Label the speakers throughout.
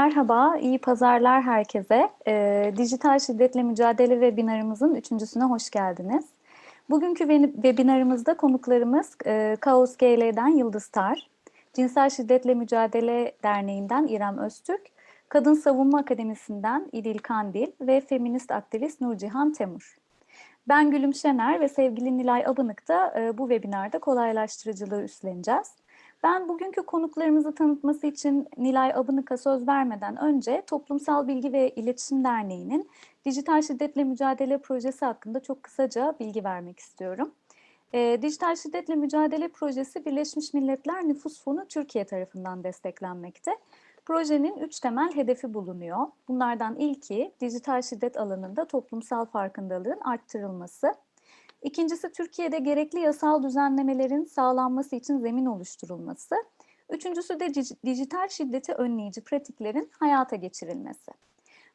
Speaker 1: Merhaba, iyi pazarlar herkese. E, Dijital Şiddetle Mücadele webinarımızın üçüncüsüne hoş geldiniz. Bugünkü webinarımızda konuklarımız e, Kaos GL'den Yıldız Tar, Cinsel Şiddetle Mücadele Derneği'nden İrem Öztürk, Kadın Savunma Akademisi'nden İdil Kandil ve feminist aktivist Nurcihan Temur. Ben Gülüm Şener ve sevgili Nilay Abınık da e, bu webinarda kolaylaştırıcılığı üstleneceğiz. Ben bugünkü konuklarımızı tanıtması için Nilay Abınık'a söz vermeden önce Toplumsal Bilgi ve İletişim Derneği'nin Dijital Şiddetle Mücadele Projesi hakkında çok kısaca bilgi vermek istiyorum. E, Dijital Şiddetle Mücadele Projesi Birleşmiş Milletler Nüfus Fonu Türkiye tarafından desteklenmekte. Projenin üç temel hedefi bulunuyor. Bunlardan ilki dijital şiddet alanında toplumsal farkındalığın arttırılması. İkincisi Türkiye'de gerekli yasal düzenlemelerin sağlanması için zemin oluşturulması. Üçüncüsü de dijital şiddeti önleyici pratiklerin hayata geçirilmesi.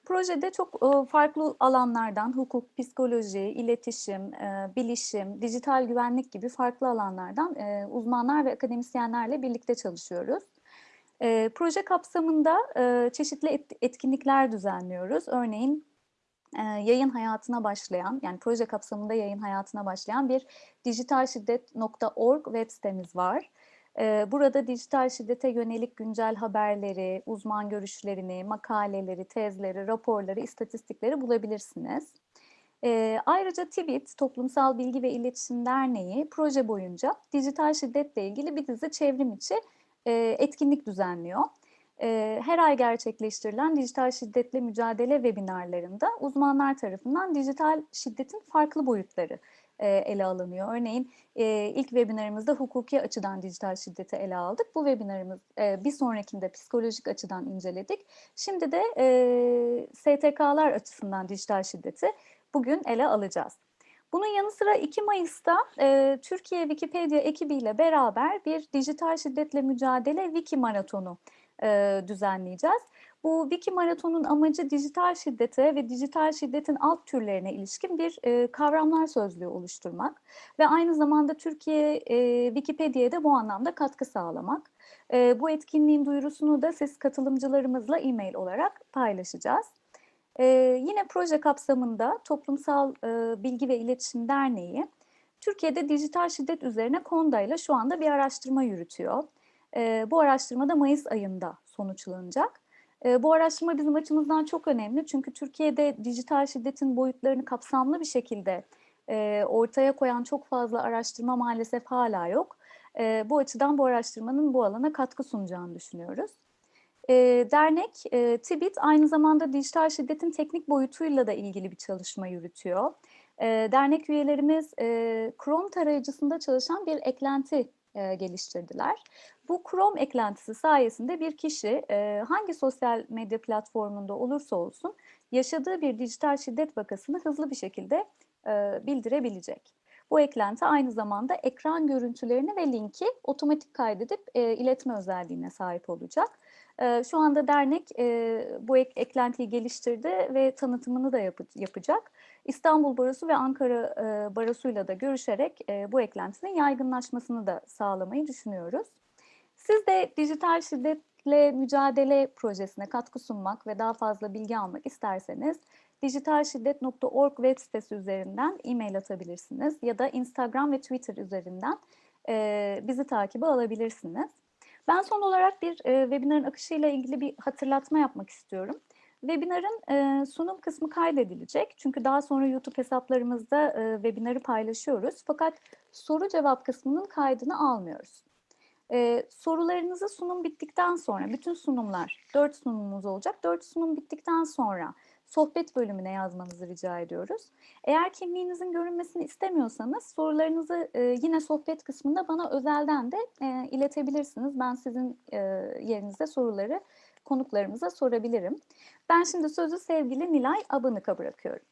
Speaker 1: Projede çok e, farklı alanlardan hukuk, psikoloji, iletişim, e, bilişim, dijital güvenlik gibi farklı alanlardan e, uzmanlar ve akademisyenlerle birlikte çalışıyoruz. Proje kapsamında çeşitli etkinlikler düzenliyoruz. Örneğin yayın hayatına başlayan, yani proje kapsamında yayın hayatına başlayan bir dijitalşiddet.org web sitemiz var. Burada dijital şiddete yönelik güncel haberleri, uzman görüşlerini, makaleleri, tezleri, raporları, istatistikleri bulabilirsiniz. Ayrıca TİBİT, Toplumsal Bilgi ve İletişim Derneği proje boyunca dijital şiddetle ilgili bir dizi çevrim içi etkinlik düzenliyor her ay gerçekleştirilen dijital şiddetle mücadele webinarlarında uzmanlar tarafından dijital şiddetin farklı boyutları ele alınıyor. Örneğin ilk webinarımızda hukuki açıdan dijital şiddeti ele aldık. Bu webinarımız bir sonrakinde psikolojik açıdan inceledik. Şimdi de STK'lar açısından dijital şiddeti bugün ele alacağız. Bunun yanı sıra 2 Mayıs'ta e, Türkiye Wikipedia ekibiyle beraber bir dijital şiddetle mücadele Wiki Maratonu e, düzenleyeceğiz. Bu Wiki Maraton'un amacı dijital şiddete ve dijital şiddetin alt türlerine ilişkin bir e, kavramlar sözlüğü oluşturmak ve aynı zamanda Türkiye e, Wikipedia'ya da bu anlamda katkı sağlamak. E, bu etkinliğin duyurusunu da siz katılımcılarımızla e-mail olarak paylaşacağız. E, yine proje kapsamında Toplumsal e, Bilgi ve İletişim Derneği Türkiye'de dijital şiddet üzerine KONDA ile şu anda bir araştırma yürütüyor. Bu araştırma da Mayıs ayında sonuçlanacak. Bu araştırma bizim açımızdan çok önemli çünkü Türkiye'de dijital şiddetin boyutlarını kapsamlı bir şekilde ortaya koyan çok fazla araştırma maalesef hala yok. Bu açıdan bu araştırmanın bu alana katkı sunacağını düşünüyoruz. Dernek e, TİBİT aynı zamanda dijital şiddetin teknik boyutuyla da ilgili bir çalışma yürütüyor. Dernek üyelerimiz Chrome tarayıcısında çalışan bir eklenti geliştirdiler. Bu Chrome eklentisi sayesinde bir kişi e, hangi sosyal medya platformunda olursa olsun yaşadığı bir dijital şiddet vakasını hızlı bir şekilde e, bildirebilecek. Bu eklenti aynı zamanda ekran görüntülerini ve linki otomatik kaydedip e, iletme özelliğine sahip olacak. E, şu anda dernek e, bu ek, eklentiyi geliştirdi ve tanıtımını da yap, yapacak. İstanbul Barosu ve Ankara e, Barosu'yla da görüşerek e, bu eklentinin yaygınlaşmasını da sağlamayı düşünüyoruz. Siz de dijital şiddetle mücadele projesine katkı sunmak ve daha fazla bilgi almak isterseniz dijitalşiddet.org web sitesi üzerinden e-mail atabilirsiniz ya da Instagram ve Twitter üzerinden e, bizi takibe alabilirsiniz. Ben son olarak bir e, webinarın akışıyla ilgili bir hatırlatma yapmak istiyorum. Webinarın e, sunum kısmı kaydedilecek. Çünkü daha sonra YouTube hesaplarımızda e, webinarı paylaşıyoruz. Fakat soru cevap kısmının kaydını almıyoruz. E, sorularınızı sunum bittikten sonra, bütün sunumlar, dört sunumumuz olacak. Dört sunum bittikten sonra sohbet bölümüne yazmanızı rica ediyoruz. Eğer kimliğinizin görünmesini istemiyorsanız sorularınızı e, yine sohbet kısmında bana özelden de e, iletebilirsiniz. Ben sizin e, yerinizde soruları konuklarımıza sorabilirim. Ben şimdi sözü sevgili Nilay Abanık'a bırakıyorum.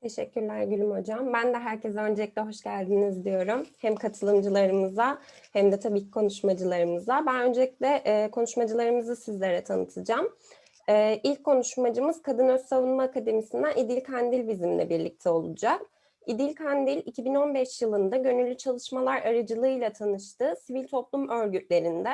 Speaker 2: Teşekkürler Gülüm Hocam. Ben de herkese öncelikle hoş geldiniz diyorum. Hem katılımcılarımıza hem de tabii ki konuşmacılarımıza. Ben öncelikle e, konuşmacılarımızı sizlere tanıtacağım. E, ilk konuşmacımız Kadın Öz Savunma Akademisi'nden İdil Kandil bizimle birlikte olacak. İdil Kandil 2015 yılında gönüllü çalışmalar aracılığıyla tanıştığı sivil toplum örgütlerinde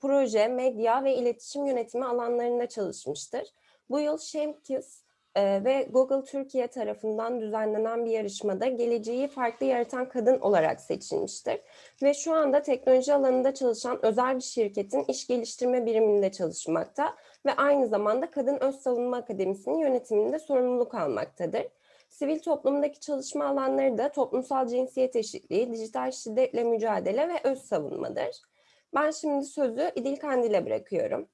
Speaker 2: proje, medya ve iletişim yönetimi alanlarında çalışmıştır. Bu yıl Şemkis e, ve Google Türkiye tarafından düzenlenen bir yarışmada geleceği farklı yaratan kadın olarak seçilmiştir. Ve şu anda teknoloji alanında çalışan özel bir şirketin iş geliştirme biriminde çalışmakta ve aynı zamanda Kadın Öz Savunma Akademisi'nin yönetiminde sorumluluk almaktadır. Sivil toplumdaki çalışma alanları da toplumsal cinsiyet eşitliği, dijital şiddetle mücadele ve öz savunmadır. Ben şimdi sözü İdil Kandil'e bırakıyorum.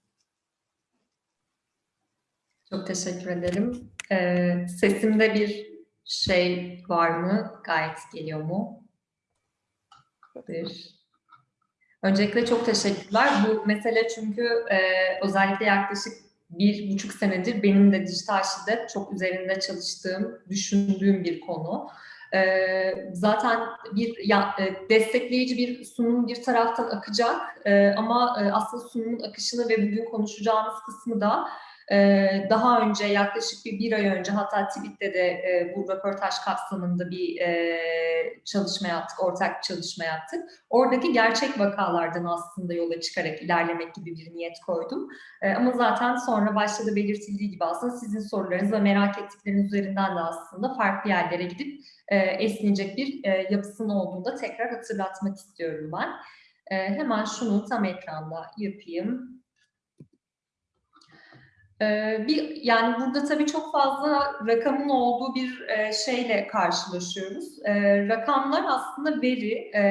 Speaker 3: Çok teşekkür ederim. Ee, sesimde bir şey var mı? Gayet geliyor mu? Bir. Öncelikle çok teşekkürler. Bu mesele çünkü e, özellikle yaklaşık bir buçuk senedir benim de dijital şiddet çok üzerinde çalıştığım, düşündüğüm bir konu. Ee, zaten bir ya, e, destekleyici bir sunum bir taraftan akacak e, ama e, aslında sunumun akışını ve bugün konuşacağımız kısmı da daha önce yaklaşık bir, bir ay önce hatta tweette de e, bu röportaj kapsamında bir e, çalışma yaptık, ortak çalışma yaptık. Oradaki gerçek vakalardan aslında yola çıkarak ilerlemek gibi bir niyet koydum. E, ama zaten sonra başta da belirtildiği gibi aslında sizin sorularınız ve merak ettikleriniz üzerinden de aslında farklı yerlere gidip esneyecek bir yapısının olduğunu da tekrar hatırlatmak istiyorum ben. Hemen şunu tam ekranda yapayım. Ee, bir yani burada tabii çok fazla rakamın olduğu bir e, şeyle karşılaşıyoruz. E, rakamlar aslında veri. E,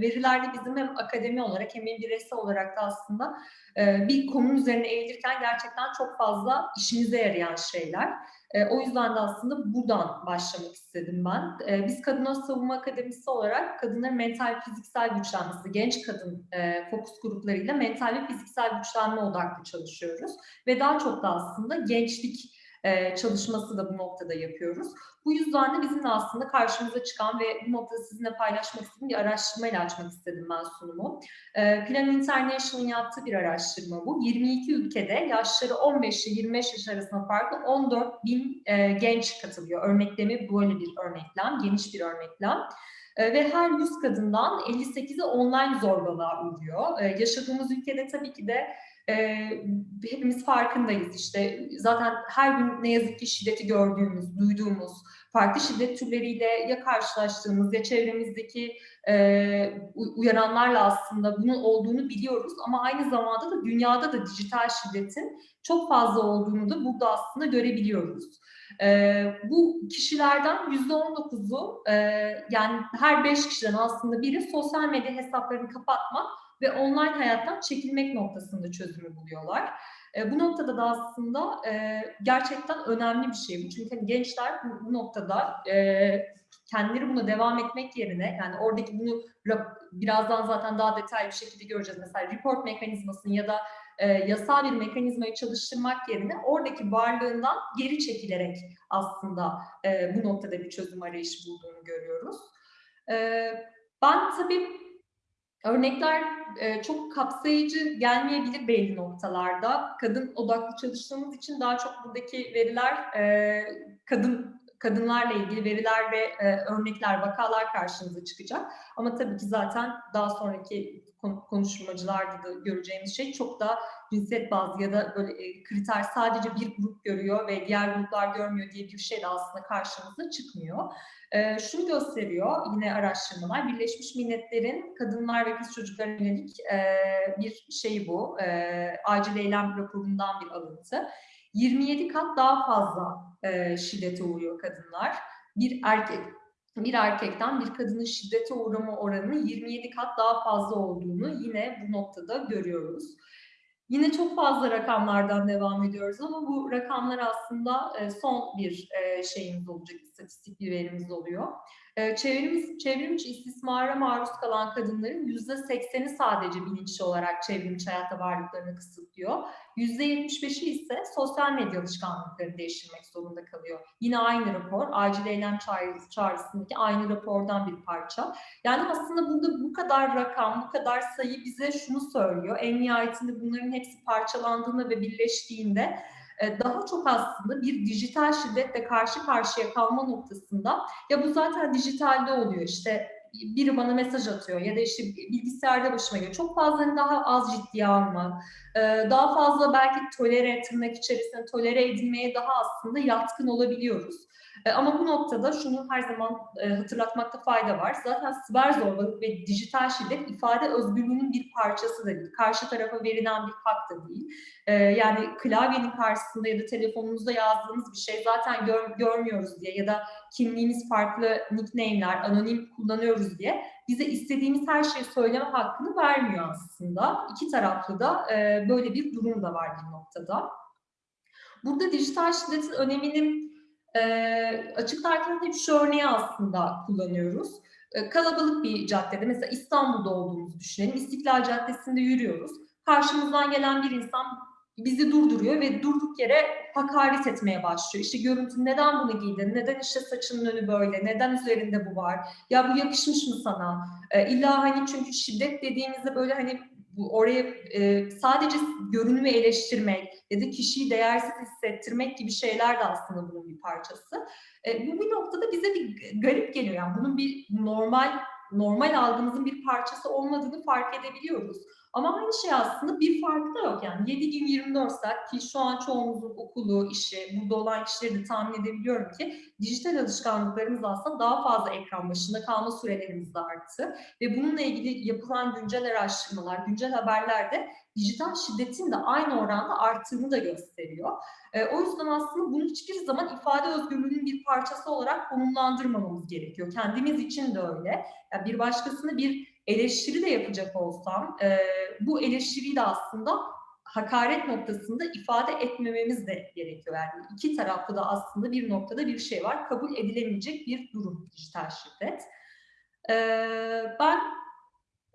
Speaker 3: veriler de bizim hem akademi olarak hem bireysel olarak da aslında e, bir konunun üzerine eğilirken gerçekten çok fazla işimize yarayan şeyler. E, o yüzden de aslında buradan başlamak istedim ben. E, biz Kadın Savunma Akademisi olarak kadınların mental fiziksel güçlenmesi, genç kadın e, fokus gruplarıyla mental ve fiziksel güçlenme odaklı çalışıyoruz. Ve daha çok da aslında gençlik e, çalışması da bu noktada yapıyoruz. Bu yüzden de bizim aslında karşımıza çıkan ve bu noktada sizinle paylaşmak istediğim bir araştırmayla açmak istedim ben sunumu. E, Plan International'ın yaptığı bir araştırma bu. 22 ülkede yaşları 15 ile 25 yaş arasında farklı 14 bin e, genç katılıyor. Örneklemi böyle bir örneklem, geniş bir örneklem. Ve her 100 kadından 58'i online zorbalığa uğruyor. Yaşadığımız ülkede tabii ki de e, hepimiz farkındayız işte zaten her gün ne yazık ki şiddeti gördüğümüz, duyduğumuz, farklı şiddet türleriyle ya karşılaştığımız ya çevremizdeki e, uyaranlarla aslında bunun olduğunu biliyoruz ama aynı zamanda da dünyada da dijital şiddetin çok fazla olduğunu da burada aslında görebiliyoruz. E, bu kişilerden yüzde on dokuzu e, yani her beş kişiden aslında biri sosyal medya hesaplarını kapatmak ve online hayattan çekilmek noktasında çözümü buluyorlar. E, bu noktada da aslında e, gerçekten önemli bir şey bu. Çünkü hani gençler bu, bu noktada e, kendileri buna devam etmek yerine yani oradaki bunu birazdan zaten daha detaylı bir şekilde göreceğiz. Mesela report mekanizmasını ya da e, yasal bir mekanizmayı çalıştırmak yerine oradaki varlığından geri çekilerek aslında e, bu noktada bir çözüm arayışı bulduğunu görüyoruz. E, ben tabii Örnekler e, çok kapsayıcı gelmeyebilir belli noktalarda. Kadın odaklı çalıştığımız için daha çok buradaki veriler e, kadın kadınlarla ilgili veriler ve e, örnekler, vakalar karşınıza çıkacak. Ama tabii ki zaten daha sonraki konuşmacılarda da göreceğimiz şey çok daha cinsiyet bazlı ya da böyle e, kriter sadece bir grup görüyor ve diğer gruplar görmüyor diye bir şey de aslında karşımıza çıkmıyor. E, şunu gösteriyor yine araştırmalar, Birleşmiş Milletler'in kadınlar ve kız çocuklarına yönelik e, bir şey bu, e, acil eylem raporundan bir alıntı. 27 kat daha fazla e, şiddete uğruyor kadınlar. Bir erkek bir erkekten bir kadının şiddete uğrama oranının 27 kat daha fazla olduğunu yine bu noktada görüyoruz. Yine çok fazla rakamlardan devam ediyoruz ama bu rakamlar aslında e, son bir e, şeyimiz olacak, istatistik bir verimiz oluyor. E, çevrimiz, çevrimiçi istismara maruz kalan kadınların yüzde sekseni sadece bilinçli olarak çevrimiçi hayatta varlıklarını kısıtlıyor. Yüzde yetmiş beşi ise sosyal medya alışkanlıklarını değiştirmek zorunda kalıyor. Yine aynı rapor, acil eylem çağrısı, çağrısındaki aynı rapordan bir parça. Yani aslında burada bu kadar rakam, bu kadar sayı bize şunu söylüyor. En nihayetinde bunların hepsi parçalandığında ve birleştiğinde daha çok aslında bir dijital şiddetle karşı karşıya kalma noktasında ya bu zaten dijitalde oluyor işte biri bana mesaj atıyor ya da işte bilgisayarda başıma geliyor. Çok fazla hani daha az ciddiye alma, e, daha fazla belki tolere, tırnak içerisinde tolere edilmeye daha aslında yatkın olabiliyoruz. E, Ama bu noktada şunu her zaman e, hatırlatmakta fayda var. Zaten siber zorbalık ve dijital şiddet ifade özgürlüğünün bir parçası da değil. Karşı tarafa verilen bir hak da değil. E, Yani klavyenin karşısında ya da telefonunuzda yazdığınız bir şey zaten gör- görmüyoruz diye ya da kimliğimiz farklı nickname'ler, anonim kullanıyoruz diye bize istediğimiz her şeyi söyleme hakkını vermiyor aslında. İki taraflı da böyle bir durum da var bir noktada. Burada dijital şiddetin önemini e, açıklarken hep şu örneği aslında kullanıyoruz. E, kalabalık bir caddede, mesela İstanbul'da olduğumuzu düşünelim. İstiklal Caddesi'nde yürüyoruz. Karşımızdan gelen bir insan bizi durduruyor ve durduk yere hakaret etmeye başlıyor. İşte görüntü neden bunu giydin, neden işte saçının önü böyle, neden üzerinde bu var, ya bu yakışmış mı sana? E, illa hani çünkü şiddet dediğimizde böyle hani bu oraya e, sadece görünümü eleştirmek ya da kişiyi değersiz hissettirmek gibi şeyler de aslında bunun bir parçası. E, bu bir noktada bize bir garip geliyor. Yani bunun bir normal normal algımızın bir parçası olmadığını fark edebiliyoruz. Ama aynı şey aslında bir farkı da yok. Yani 7 gün 24 saat ki şu an çoğumuzun okulu, işi, burada olan kişileri de tahmin edebiliyorum ki dijital alışkanlıklarımız aslında daha fazla ekran başında kalma sürelerimiz de arttı. Ve bununla ilgili yapılan güncel araştırmalar, güncel haberler de dijital şiddetin de aynı oranda arttığını da gösteriyor. E, o yüzden aslında bunu hiçbir zaman ifade özgürlüğünün bir parçası olarak konumlandırmamamız gerekiyor. Kendimiz için de öyle. Yani bir başkasını bir eleştiri de yapacak olsam, e, bu eleştiriyi de aslında hakaret noktasında ifade etmememiz de gerekiyor. Yani iki taraflı da aslında bir noktada bir şey var. Kabul edilemeyecek bir durum dijital şiddet. E, ben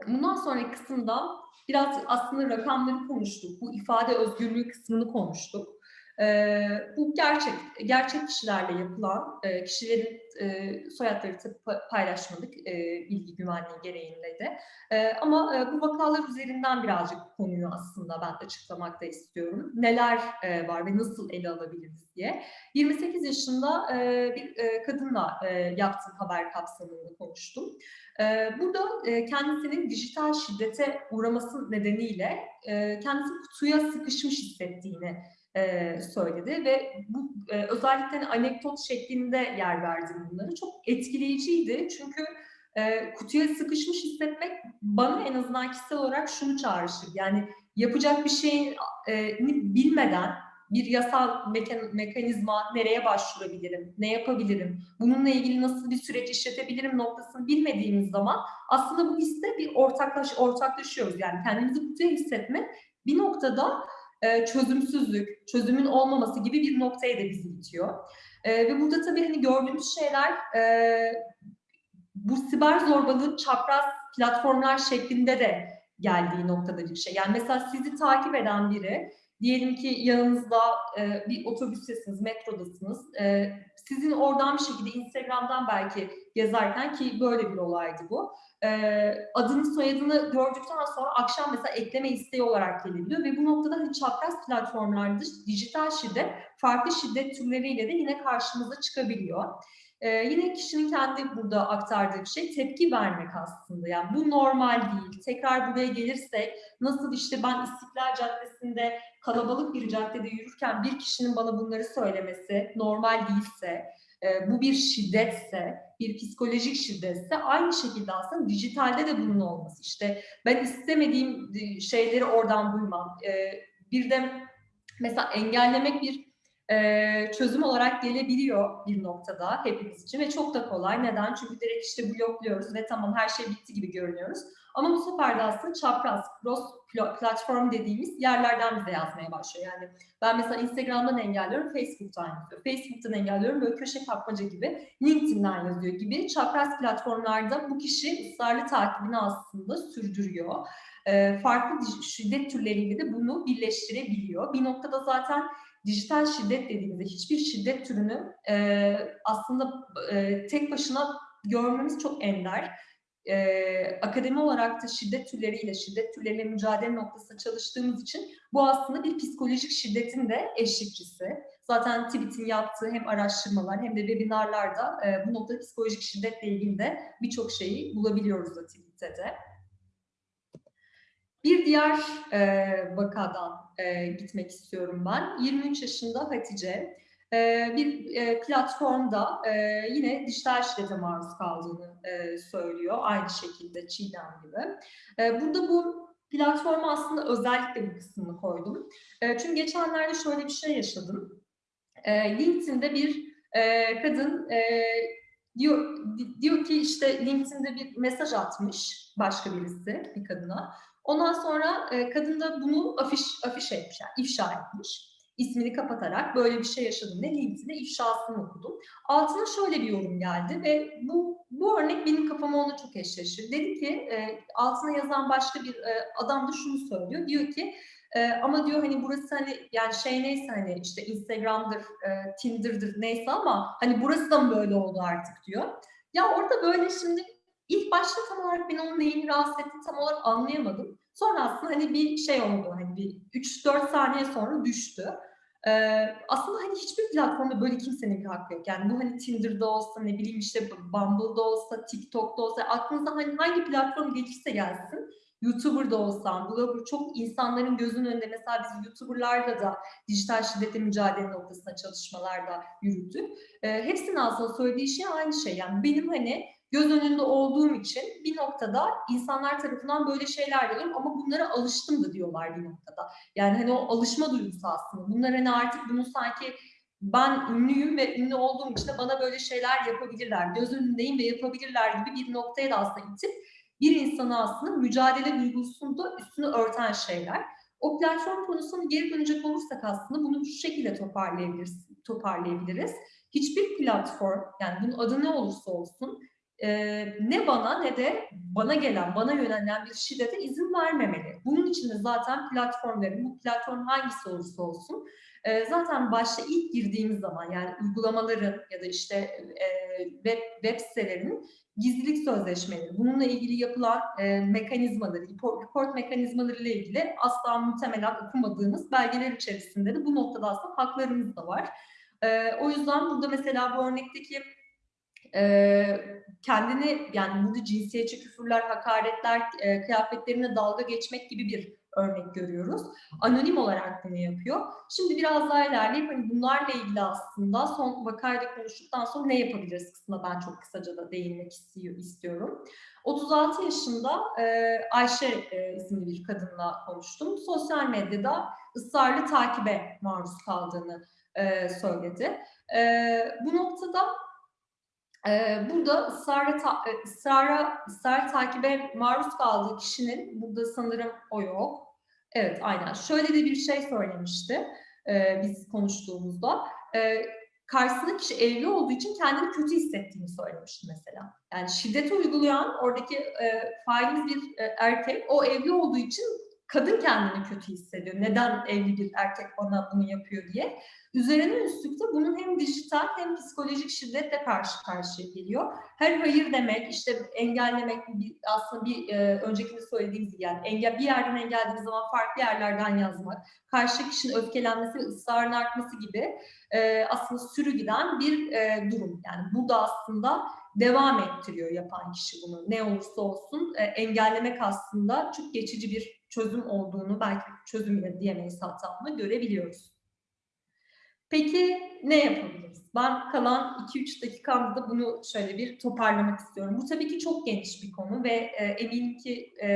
Speaker 3: bundan sonraki kısımda biraz aslında rakamları konuştuk. Bu ifade özgürlüğü kısmını konuştuk. Ee, bu gerçek gerçek kişilerle yapılan e, kişilerin e, soyadları tabii pa- paylaşmadık e, bilgi güvenliği gereğinle de. E, ama e, bu vakalar üzerinden birazcık konuyu aslında ben açıklamak da istiyorum. Neler e, var ve nasıl ele alabiliriz diye. 28 yaşında e, bir e, kadınla e, yaptığım haber kapsamında konuştum. E, burada e, kendisinin dijital şiddete uğraması nedeniyle e, kendisini kutuya sıkışmış hissettiğini e, söyledi ve bu e, özellikle hani anekdot şeklinde yer verdim bunları. Çok etkileyiciydi çünkü e, kutuya sıkışmış hissetmek bana en azından kişisel olarak şunu çağrıştırdı. Yani yapacak bir şeyi e, bilmeden bir yasal mekan, mekanizma nereye başvurabilirim, ne yapabilirim, bununla ilgili nasıl bir süreç işletebilirim noktasını bilmediğimiz zaman aslında bu hisse bir ortaklaş, ortaklaşıyoruz. Yani kendimizi kutuya hissetmek bir noktada e, çözümsüzlük, çözümün olmaması gibi bir noktaya da bizi itiyor. E, ve burada tabii hani gördüğümüz şeyler e, bu siber zorbalığın çapraz platformlar şeklinde de geldiği noktada bir şey. Yani mesela sizi takip eden biri, diyelim ki yanınızda e, bir otobüstesiniz, metrodasınız, sizin oradan bir şekilde Instagram'dan belki gezerken ki böyle bir olaydı bu. E, adını soyadını gördükten sonra akşam mesela ekleme isteği olarak gelebiliyor ve bu noktada hani çapraz platformlarda dijital şiddet farklı şiddet türleriyle de yine karşımıza çıkabiliyor. Ee, yine kişinin kendi burada aktardığı bir şey tepki vermek aslında. Yani bu normal değil. Tekrar buraya gelirsek nasıl işte ben İstiklal Caddesi'nde kalabalık bir caddede yürürken bir kişinin bana bunları söylemesi normal değilse, e, bu bir şiddetse, bir psikolojik şiddetse aynı şekilde aslında dijitalde de bunun olması. İşte ben istemediğim e, şeyleri oradan duymam. E, bir de mesela engellemek bir çözüm olarak gelebiliyor bir noktada hepimiz için ve çok da kolay. Neden? Çünkü direkt işte blokluyoruz ve tamam her şey bitti gibi görünüyoruz. Ama bu sefer de aslında çapraz, cross platform dediğimiz yerlerden bize yazmaya başlıyor. Yani ben mesela Instagram'dan engelliyorum, Facebook'tan yazıyor. Facebook'tan engelliyorum, böyle köşe kapmaca gibi, LinkedIn'den yazıyor gibi çapraz platformlarda bu kişi ısrarlı takibini aslında sürdürüyor. E, farklı şiddet türleriyle de bunu birleştirebiliyor. Bir noktada zaten dijital şiddet dediğimizde hiçbir şiddet türünü e, aslında e, tek başına görmemiz çok ender. e, akademi olarak da şiddet türleriyle, şiddet türleriyle mücadele noktasında çalıştığımız için bu aslında bir psikolojik şiddetin de eşlikçisi. Zaten TİBİT'in yaptığı hem araştırmalar hem de webinarlarda e, bu noktada psikolojik şiddetle ilgili de birçok şeyi bulabiliyoruz da TİBİT'te de. Bir diğer e, vakadan e, gitmek istiyorum ben. 23 yaşında Hatice e, bir e, platformda e, yine dijital şiddete maruz kaldığını e, söylüyor. Aynı şekilde Çiğdem gibi. E, burada bu platforma aslında özellikle bu kısmını koydum. E, çünkü geçenlerde şöyle bir şey yaşadım. E, LinkedIn'de bir e, kadın e, diyor diyor ki işte LinkedIn'de bir mesaj atmış başka birisi bir kadına. Ondan sonra e, kadın da bunu afiş afiş etmiş, yani ifşa etmiş. İsmini kapatarak böyle bir şey yaşadım ne LinkedIn'de ifşasını okudum. Altına şöyle bir yorum geldi ve bu bu örnek benim kafama ona çok eşleşir. Dedi ki e, altına yazan başka bir e, adam da şunu söylüyor. Diyor ki e, ama diyor hani burası hani yani şey neyse hani işte Instagram'dır, e, Tinder'dır neyse ama hani burası da mı böyle oldu artık diyor. Ya orada böyle şimdi ilk başta tam olarak ben onun neyini rahatsız ettiğini tam olarak anlayamadım. Sonra aslında hani bir şey oldu hani bir 3-4 saniye sonra düştü. Ee, aslında hani hiçbir platformda böyle kimsenin bir hakkı yok. Yani bu hani Tinder'da olsa ne bileyim işte Bumble'da olsa, TikTok'ta olsa aklınıza hani hangi platform gelirse gelsin. YouTuber'da olsam, blogger çok insanların gözünün önünde mesela biz YouTuber'larla da dijital şiddete mücadele noktasında çalışmalarda yürüttük. Ee, hepsinin aslında söylediği şey aynı şey. Yani benim hani göz önünde olduğum için bir noktada insanlar tarafından böyle şeyler görüyorum ama bunlara alıştım da diyorlar bir noktada. Yani hani o alışma duygusu aslında. Bunlar hani artık bunu sanki ben ünlüyüm ve ünlü olduğum için de bana böyle şeyler yapabilirler. Göz önündeyim ve yapabilirler gibi bir noktaya da aslında itip bir insanı aslında mücadele duygusunu da üstünü örten şeyler. O platform konusuna geri dönecek olursak aslında bunu şu şekilde toparlayabiliriz. toparlayabiliriz. Hiçbir platform yani bunun adı ne olursa olsun e, ne bana ne de bana gelen, bana yönelen bir şiddete izin vermemeli. Bunun için de zaten platformların, bu platform hangisi olursa olsun e, zaten başta ilk girdiğimiz zaman yani uygulamaların ya da işte e, web, web sitelerinin gizlilik sözleşmeleri, bununla ilgili yapılan e, mekanizmaları, report, mekanizmaları ile ilgili asla muhtemelen okumadığımız belgeler içerisinde de bu noktada aslında haklarımız da var. E, o yüzden burada mesela bu örnekteki e, kendini yani burada cinsiyetçi küfürler, hakaretler, e, kıyafetlerine dalga geçmek gibi bir örnek görüyoruz. Anonim olarak bunu yapıyor. Şimdi biraz daha ilerleyip hani bunlarla ilgili aslında son vakayla konuştuktan sonra ne yapabiliriz kısmına ben çok kısaca da değinmek istiyor, istiyorum. 36 yaşında e, Ayşe e, isimli bir kadınla konuştum. Sosyal medyada ısrarlı takibe maruz kaldığını e, söyledi. E, bu noktada burada ısrarla, ta, e, ısrara, ısrar takibe maruz kaldığı kişinin, burada sanırım o yok. Evet, aynen. Şöyle de bir şey söylemişti e, biz konuştuğumuzda. E, karşısındaki kişi evli olduğu için kendini kötü hissettiğini söylemişti mesela. Yani şiddeti uygulayan oradaki failimiz bir erkek, o evli olduğu için kadın kendini kötü hissediyor. Neden evli bir erkek bana bunu yapıyor diye. Üzerine üstlük de bunun hem dijital hem psikolojik şiddetle karşı karşıya geliyor. Her hayır demek, işte engellemek aslında bir e, öncekinde söylediğimiz gibi yani engel, bir yerden engellediğimiz zaman farklı yerlerden yazmak, karşı kişinin öfkelenmesi ısrarın artması gibi e, aslında sürü giden bir e, durum. Yani bu da aslında devam ettiriyor yapan kişi bunu. Ne olursa olsun e, engellemek aslında çok geçici bir çözüm olduğunu belki çözüm bile diyemeyiz hatta ama görebiliyoruz. Peki ne yapabiliriz? Ben kalan 2-3 dakikamda bunu şöyle bir toparlamak istiyorum. Bu tabii ki çok geniş bir konu ve e, eminim ki e,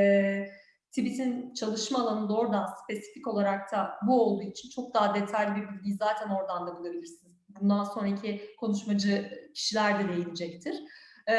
Speaker 3: TİBİT'in çalışma alanında oradan spesifik olarak da bu olduğu için çok daha detaylı bir bilgiyi zaten oradan da bulabilirsiniz. Bundan sonraki konuşmacı kişiler de değinecektir. E,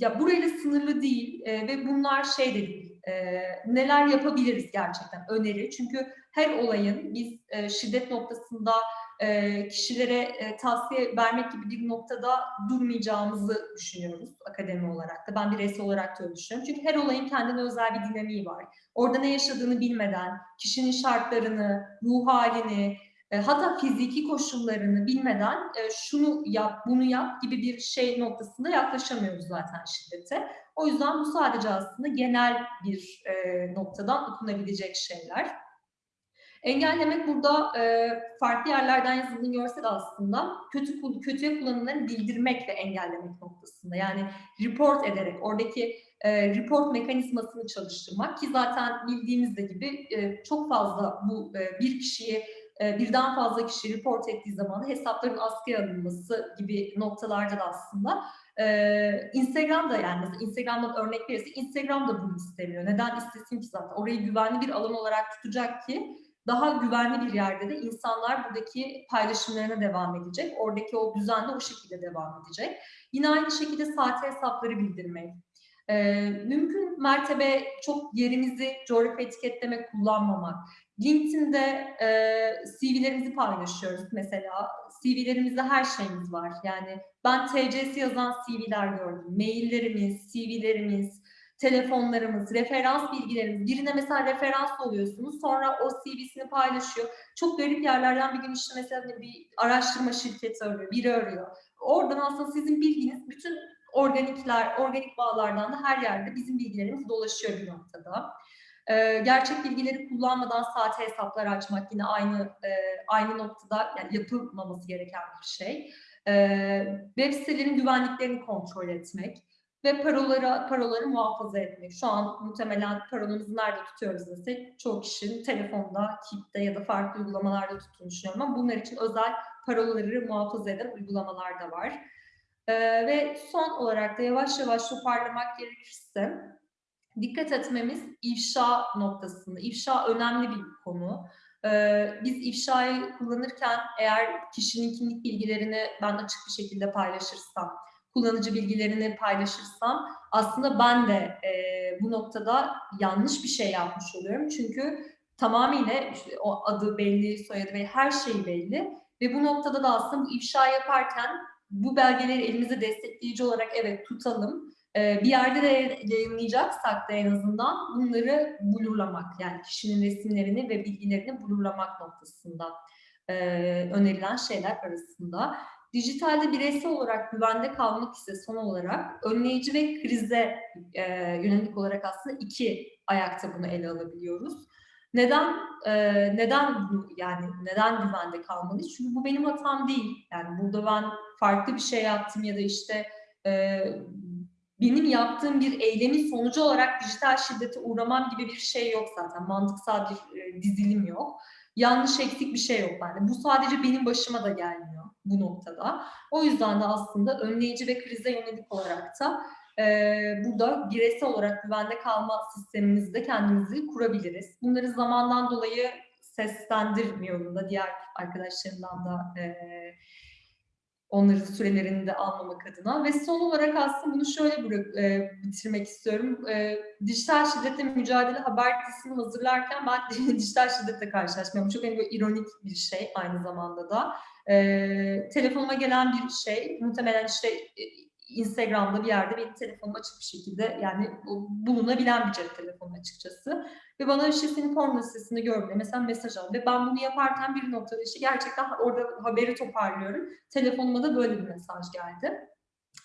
Speaker 3: ya burayla sınırlı değil e, ve bunlar şey de değil. E, neler yapabiliriz gerçekten öneri. Çünkü her olayın biz e, şiddet noktasında e, kişilere e, tavsiye vermek gibi bir noktada durmayacağımızı düşünüyoruz akademi olarak da. Ben bireysel olarak da düşünüyorum. Çünkü her olayın kendine özel bir dinamiği var. Orada ne yaşadığını bilmeden, kişinin şartlarını, ruh halini, e, hatta fiziki koşullarını bilmeden e, şunu yap, bunu yap gibi bir şey noktasında yaklaşamıyoruz zaten şiddete. O yüzden bu sadece aslında genel bir e, noktadan okunabilecek şeyler. Engellemek burada e, farklı yerlerden yazıldığını görsel aslında kötü kötüye kullanımları bildirmek ve engellemek noktasında. Yani report ederek oradaki e, report mekanizmasını çalıştırmak ki zaten bildiğimiz de gibi e, çok fazla bu e, bir kişiyi e, birden fazla kişi report ettiği zaman hesapların askıya alınması gibi noktalarda da aslında ee, Instagram'da yani mesela Instagram'dan örnek verirse Instagram da bunu istemiyor. Neden istesin ki zaten? Orayı güvenli bir alan olarak tutacak ki daha güvenli bir yerde de insanlar buradaki paylaşımlarına devam edecek. Oradaki o düzen de o şekilde devam edecek. Yine aynı şekilde saate hesapları bildirmek. Ee, mümkün mertebe çok yerimizi coğrafi etiketleme kullanmamak. LinkedIn'de e, CV'lerimizi paylaşıyoruz mesela. CV'lerimizde her şeyimiz var. Yani ben TC'si yazan CV'ler gördüm. Maillerimiz, CV'lerimiz, telefonlarımız, referans bilgilerimiz. Birine mesela referans oluyorsunuz. Sonra o CV'sini paylaşıyor. Çok garip yerlerden bir gün işte mesela bir araştırma şirketi arıyor, biri arıyor. Oradan aslında sizin bilginiz bütün organikler, organik bağlardan da her yerde bizim bilgilerimiz dolaşıyor bir noktada. Ee, gerçek bilgileri kullanmadan saate hesaplar açmak yine aynı e, aynı noktada yani yapılmaması gereken bir şey. Web sitelerin güvenliklerini kontrol etmek ve paroları, paroları muhafaza etmek. Şu an muhtemelen parolarımızı nerede tutuyoruz desek çoğu kişinin telefonda, Keep'te ya da farklı uygulamalarda tuttuğunu düşünüyorum ama bunlar için özel paroları muhafaza eden uygulamalar da var. Ee, ve son olarak da yavaş yavaş toparlamak gerekirse dikkat etmemiz ifşa noktasında. İfşa önemli bir konu. Ee, biz ifşayı kullanırken eğer kişinin kimlik bilgilerini ben açık bir şekilde paylaşırsam, kullanıcı bilgilerini paylaşırsam aslında ben de e, bu noktada yanlış bir şey yapmış oluyorum. Çünkü tamamıyla işte o adı belli, soyadı belli, her şey belli. Ve bu noktada da aslında bu ifşa yaparken bu belgeleri elimize destekleyici olarak evet tutalım. Ee, bir yerde de yayınlayacaksak da en azından bunları blurlamak yani kişinin resimlerini ve bilgilerini blurlamak noktasında e, önerilen şeyler arasında. Dijitalde bireysel olarak güvende kalmak ise son olarak önleyici ve krize e, yönelik olarak aslında iki ayakta bunu ele alabiliyoruz. Neden e, neden yani neden güvende kalmalıyız? Çünkü bu benim hatam değil. Yani burada ben farklı bir şey yaptım ya da işte benim yaptığım bir eylemin sonucu olarak dijital şiddete uğramam gibi bir şey yok zaten. Mantıksal bir e, dizilim yok. Yanlış eksik bir şey yok bende. Bu sadece benim başıma da gelmiyor bu noktada. O yüzden de aslında önleyici ve krize yönelik olarak da e, burada bireysel olarak güvende kalma sistemimizde kendimizi kurabiliriz. Bunları zamandan dolayı seslendirmiyorum da diğer arkadaşlarımdan da e, onların sürelerini de almamak adına ve son olarak aslında bunu şöyle bırak, e, bitirmek istiyorum. E, dijital şiddetle mücadele haber dizisini hazırlarken ben dijital şiddetle karşılaşmıyorum. Çok hani böyle ironik bir şey aynı zamanda da. E, telefonuma gelen bir şey muhtemelen işte e, Instagram'da bir yerde benim telefonum açık bir şekilde yani bulunabilen bir cep telefonu açıkçası. Ve bana işte senin porno sitesinde gördüğümde mesela mesaj aldı. Ve ben bunu yaparken bir noktada işte gerçekten orada haberi toparlıyorum. Telefonuma da böyle bir mesaj geldi.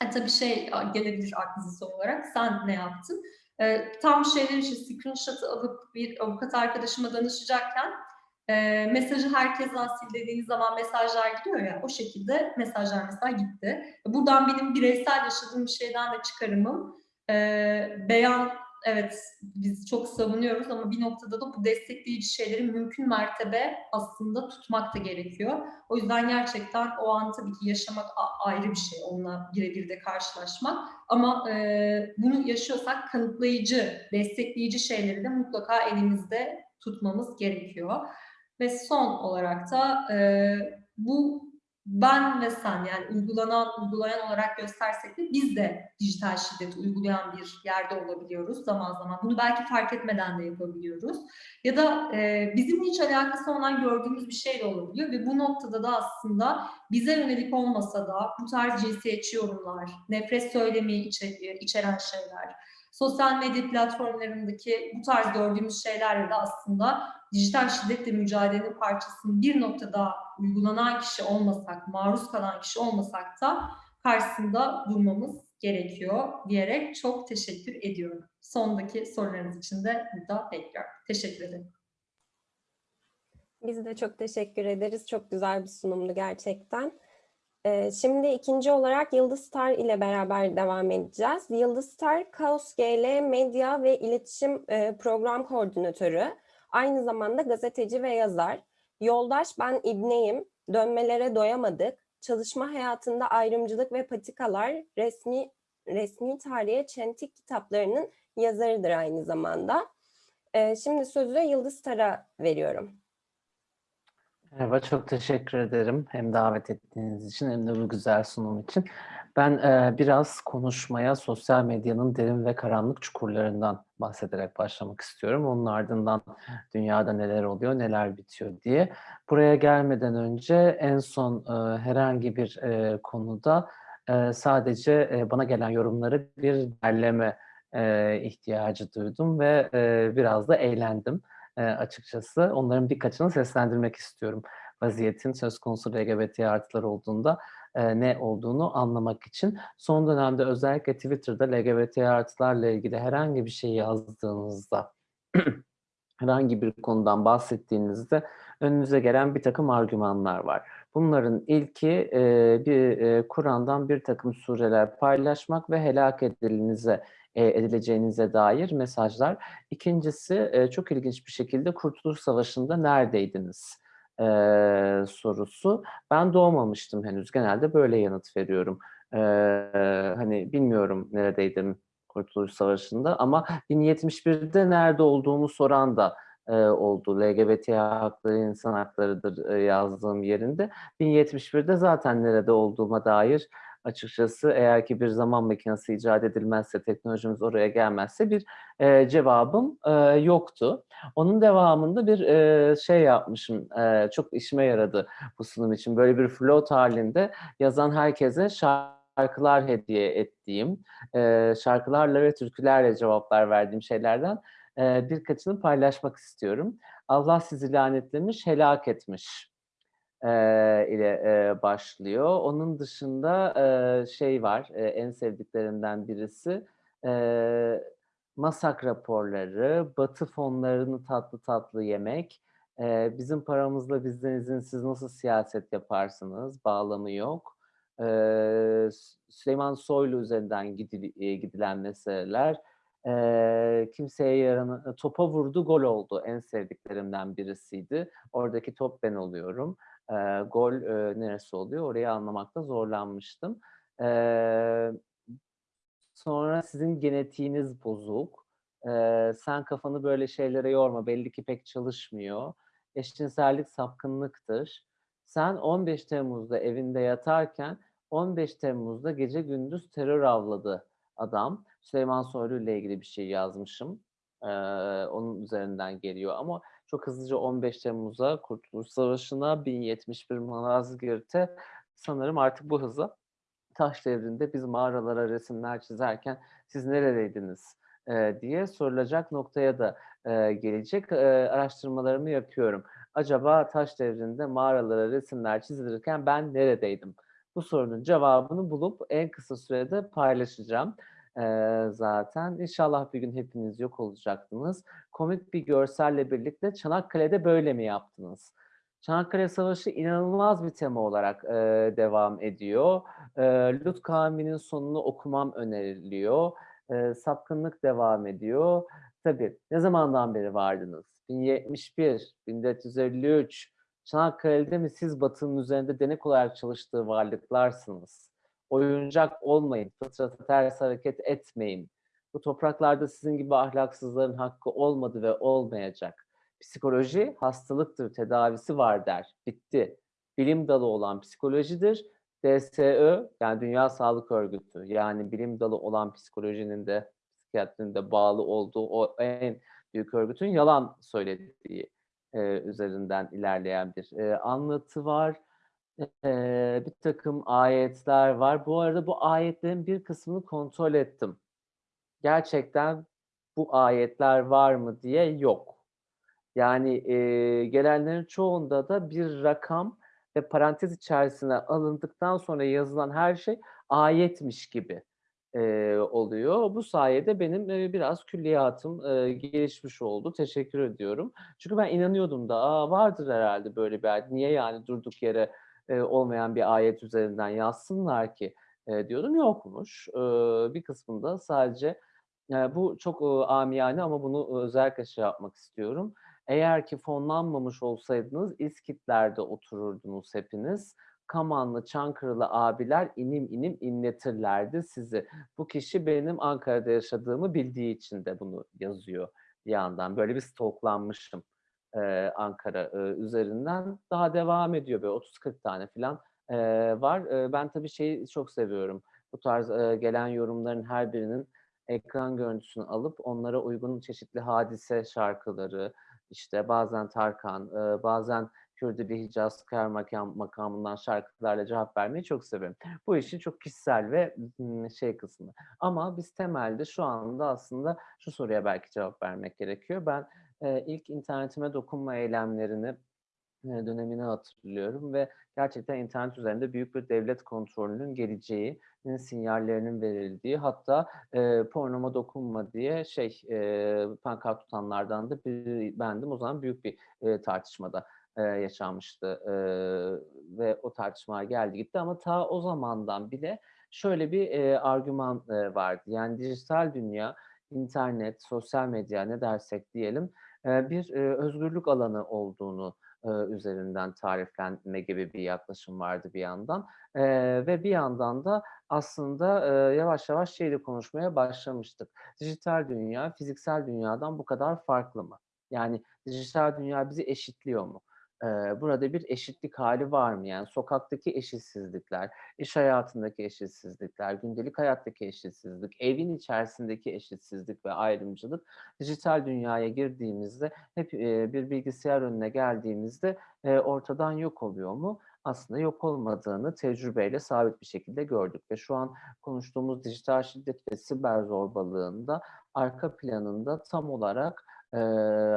Speaker 3: E, tabii şey gelebilir aklınıza son olarak. Sen ne yaptın? E, tam şeyler işte screenshot'ı alıp bir avukat arkadaşıma danışacakken e, mesajı herkesten sil dediğiniz zaman mesajlar gidiyor ya o şekilde mesajlar mesela gitti. Buradan benim bireysel yaşadığım bir şeyden de çıkarımım e, beyan evet biz çok savunuyoruz ama bir noktada da bu destekleyici şeyleri mümkün mertebe aslında tutmak da gerekiyor. O yüzden gerçekten o an tabii ki yaşamak ayrı bir şey, onunla birebir de karşılaşmak. Ama e, bunu yaşıyorsak kanıtlayıcı, destekleyici şeyleri de mutlaka elimizde tutmamız gerekiyor. Ve son olarak da e, bu ben ve sen yani uygulanan, uygulayan olarak göstersek de biz de dijital şiddet uygulayan bir yerde olabiliyoruz zaman zaman. Bunu belki fark etmeden de yapabiliyoruz. Ya da e, bizimle hiç alakası olan gördüğümüz bir şey de olabiliyor ve bu noktada da aslında bize yönelik olmasa da bu tarz cinsiyetçi yorumlar, nefret söylemi içeren şeyler, sosyal medya platformlarındaki bu tarz gördüğümüz şeylerle de aslında dijital şiddetle mücadelenin parçasının bir noktada uygulanan kişi olmasak, maruz kalan kişi olmasak da karşısında durmamız gerekiyor diyerek çok teşekkür ediyorum. Sondaki sorularınız için de burada bekliyorum. Teşekkür ederim.
Speaker 2: Biz de çok teşekkür ederiz. Çok güzel bir sunumdu gerçekten. Ee, şimdi ikinci olarak Yıldız Star ile beraber devam edeceğiz. Yıldız Star, Kaos GL Medya ve İletişim e, Program Koordinatörü. Aynı zamanda gazeteci ve yazar. Yoldaş ben İbneyim, Dönmelere Doyamadık, Çalışma Hayatında Ayrımcılık ve Patikalar, Resmi resmi tarihe çentik kitaplarının yazarıdır aynı zamanda. Ee, şimdi sözü Yıldız Star'a veriyorum.
Speaker 4: Merhaba, çok teşekkür ederim. Hem davet ettiğiniz için hem de bu güzel sunum için. Ben e, biraz konuşmaya sosyal medyanın derin ve karanlık çukurlarından bahsederek başlamak istiyorum. Onun ardından dünyada neler oluyor, neler bitiyor diye. Buraya gelmeden önce en son e, herhangi bir e, konuda e, sadece e, bana gelen yorumları bir derleme e, ihtiyacı duydum ve e, biraz da eğlendim e, açıkçası. Onların birkaçını seslendirmek istiyorum. Vaziyetin söz konusu LGBT artılar olduğunda e, ne olduğunu anlamak için. Son dönemde özellikle Twitter'da LGBT artılarla ilgili herhangi bir şey yazdığınızda, herhangi bir konudan bahsettiğinizde önünüze gelen bir takım argümanlar var. Bunların ilki e, bir e, Kur'an'dan bir takım sureler paylaşmak ve helak edilinize e, edileceğinize dair mesajlar. İkincisi e, çok ilginç bir şekilde Kurtuluş Savaşı'nda neredeydiniz e, sorusu. Ben doğmamıştım henüz. Genelde böyle yanıt veriyorum. E, hani bilmiyorum neredeydim Kurtuluş Savaşı'nda ama 1071'de nerede olduğumu soran da e, oldu. LGBT hakları, insan haklarıdır e, yazdığım yerinde. 1071'de zaten nerede olduğuma dair açıkçası eğer ki bir zaman makinesi icat edilmezse, teknolojimiz oraya gelmezse bir e, cevabım e, yoktu. Onun devamında bir e, şey yapmışım, e, çok işime yaradı bu sunum için. Böyle bir float halinde yazan herkese şarkılar hediye ettiğim, e, şarkılarla ve türkülerle cevaplar verdiğim şeylerden e, birkaçını paylaşmak istiyorum. Allah sizi lanetlemiş, helak etmiş e, ile e, başlıyor. Onun dışında e, şey var, e, en sevdiklerimden birisi e, masak raporları, batı fonlarını tatlı tatlı yemek, e, bizim paramızla bizden izinsiz nasıl siyaset yaparsınız, bağlamı yok. E, Süleyman Soylu üzerinden gidil, gidilen meseleler, e, kimseye yaranı, topa vurdu, gol oldu en sevdiklerimden birisiydi. Oradaki top ben oluyorum e, gol e, neresi oluyor orayı anlamakta zorlanmıştım. E, sonra sizin genetiğiniz bozuk. E, sen kafanı böyle şeylere yorma belli ki pek çalışmıyor. Eşcinsellik sapkınlıktır. Sen 15 Temmuz'da evinde yatarken 15 Temmuz'da gece gündüz terör avladı adam. Süleyman Soylu ile ilgili bir şey yazmışım. Ee, onun üzerinden geliyor ama çok hızlıca 15 Temmuz'a Kurtuluş Savaşı'na 1071 Malazgirt'e sanırım artık bu hızla taş devrinde biz mağaralara resimler çizerken siz neredeydiniz e, diye sorulacak noktaya da e, gelecek. E, araştırmalarımı yapıyorum. Acaba taş devrinde mağaralara resimler çizilirken ben neredeydim? Bu sorunun cevabını bulup en kısa sürede paylaşacağım zaten. İnşallah bir gün hepiniz yok olacaktınız. Komik bir görselle birlikte Çanakkale'de böyle mi yaptınız? Çanakkale Savaşı inanılmaz bir tema olarak e, devam ediyor. E, Lut kavminin sonunu okumam öneriliyor. E, sapkınlık devam ediyor. Tabii ne zamandan beri vardınız? 1071, 1453, Çanakkale'de mi siz Batı'nın üzerinde denek olarak çalıştığı varlıklarsınız? Oyuncak olmayın, fıtrata ters hareket etmeyin. Bu topraklarda sizin gibi ahlaksızların hakkı olmadı ve olmayacak. Psikoloji hastalıktır, tedavisi var der. Bitti. Bilim dalı olan psikolojidir. DSÖ yani Dünya Sağlık Örgütü yani bilim dalı olan psikolojinin de psikiyatrinin de bağlı olduğu o en büyük örgütün yalan söylediği e, üzerinden ilerleyen bir e, anlatı var e, bir takım ayetler var. Bu arada bu ayetlerin bir kısmını kontrol ettim. Gerçekten bu ayetler var mı diye yok. Yani e, gelenlerin çoğunda da bir rakam ve parantez içerisine alındıktan sonra yazılan her şey ayetmiş gibi e, oluyor. Bu sayede benim e, biraz külliyatım e, gelişmiş oldu. Teşekkür ediyorum. Çünkü ben inanıyordum da Aa, vardır herhalde böyle bir ayet. Niye yani durduk yere olmayan bir ayet üzerinden yazsınlar ki e, diyordum. Yokmuş. Bir kısmında sadece bu çok amiyane ama bunu özellikle şey yapmak istiyorum. Eğer ki fonlanmamış olsaydınız İskitler'de otururdunuz hepiniz. Kamanlı, Çankırılı abiler inim inim inletirlerdi sizi. Bu kişi benim Ankara'da yaşadığımı bildiği için de bunu yazıyor bir yandan. Böyle bir stoklanmışım e, Ankara e, üzerinden. Daha devam ediyor böyle 30-40 tane falan e, var. E, ben tabii şeyi çok seviyorum. Bu tarz e, gelen yorumların her birinin ekran görüntüsünü alıp onlara uygun çeşitli hadise şarkıları, işte bazen Tarkan, e, bazen Kürdili Hicaz Kar makam, makamından şarkılarla cevap vermeyi çok severim. Bu işin çok kişisel ve şey kısmı. Ama biz temelde şu anda aslında şu soruya belki cevap vermek gerekiyor. Ben e, ilk internetime dokunma eylemlerini dönemini hatırlıyorum ve gerçekten internet üzerinde büyük bir devlet kontrolünün geleceği, sinyallerinin verildiği hatta e, pornoma dokunma diye şey e, pankart tutanlardan da biri bendim. O zaman büyük bir e, tartışmada e, yaşanmıştı e, ve o tartışmaya geldi gitti ama ta o zamandan bile şöyle bir e, argüman e, vardı. Yani dijital dünya, internet, sosyal medya ne dersek diyelim bir özgürlük alanı olduğunu üzerinden tariflenme gibi bir yaklaşım vardı bir yandan. Ve bir yandan da aslında yavaş yavaş şeyle konuşmaya başlamıştık. Dijital dünya fiziksel dünyadan bu kadar farklı mı? Yani dijital dünya bizi eşitliyor mu? Burada bir eşitlik hali var mı? Yani sokaktaki eşitsizlikler, iş hayatındaki eşitsizlikler, gündelik hayattaki eşitsizlik, evin içerisindeki eşitsizlik ve ayrımcılık dijital dünyaya girdiğimizde hep bir bilgisayar önüne geldiğimizde ortadan yok oluyor mu? Aslında yok olmadığını tecrübeyle sabit bir şekilde gördük ve şu an konuştuğumuz dijital şiddet ve siber zorbalığında arka planında tam olarak e,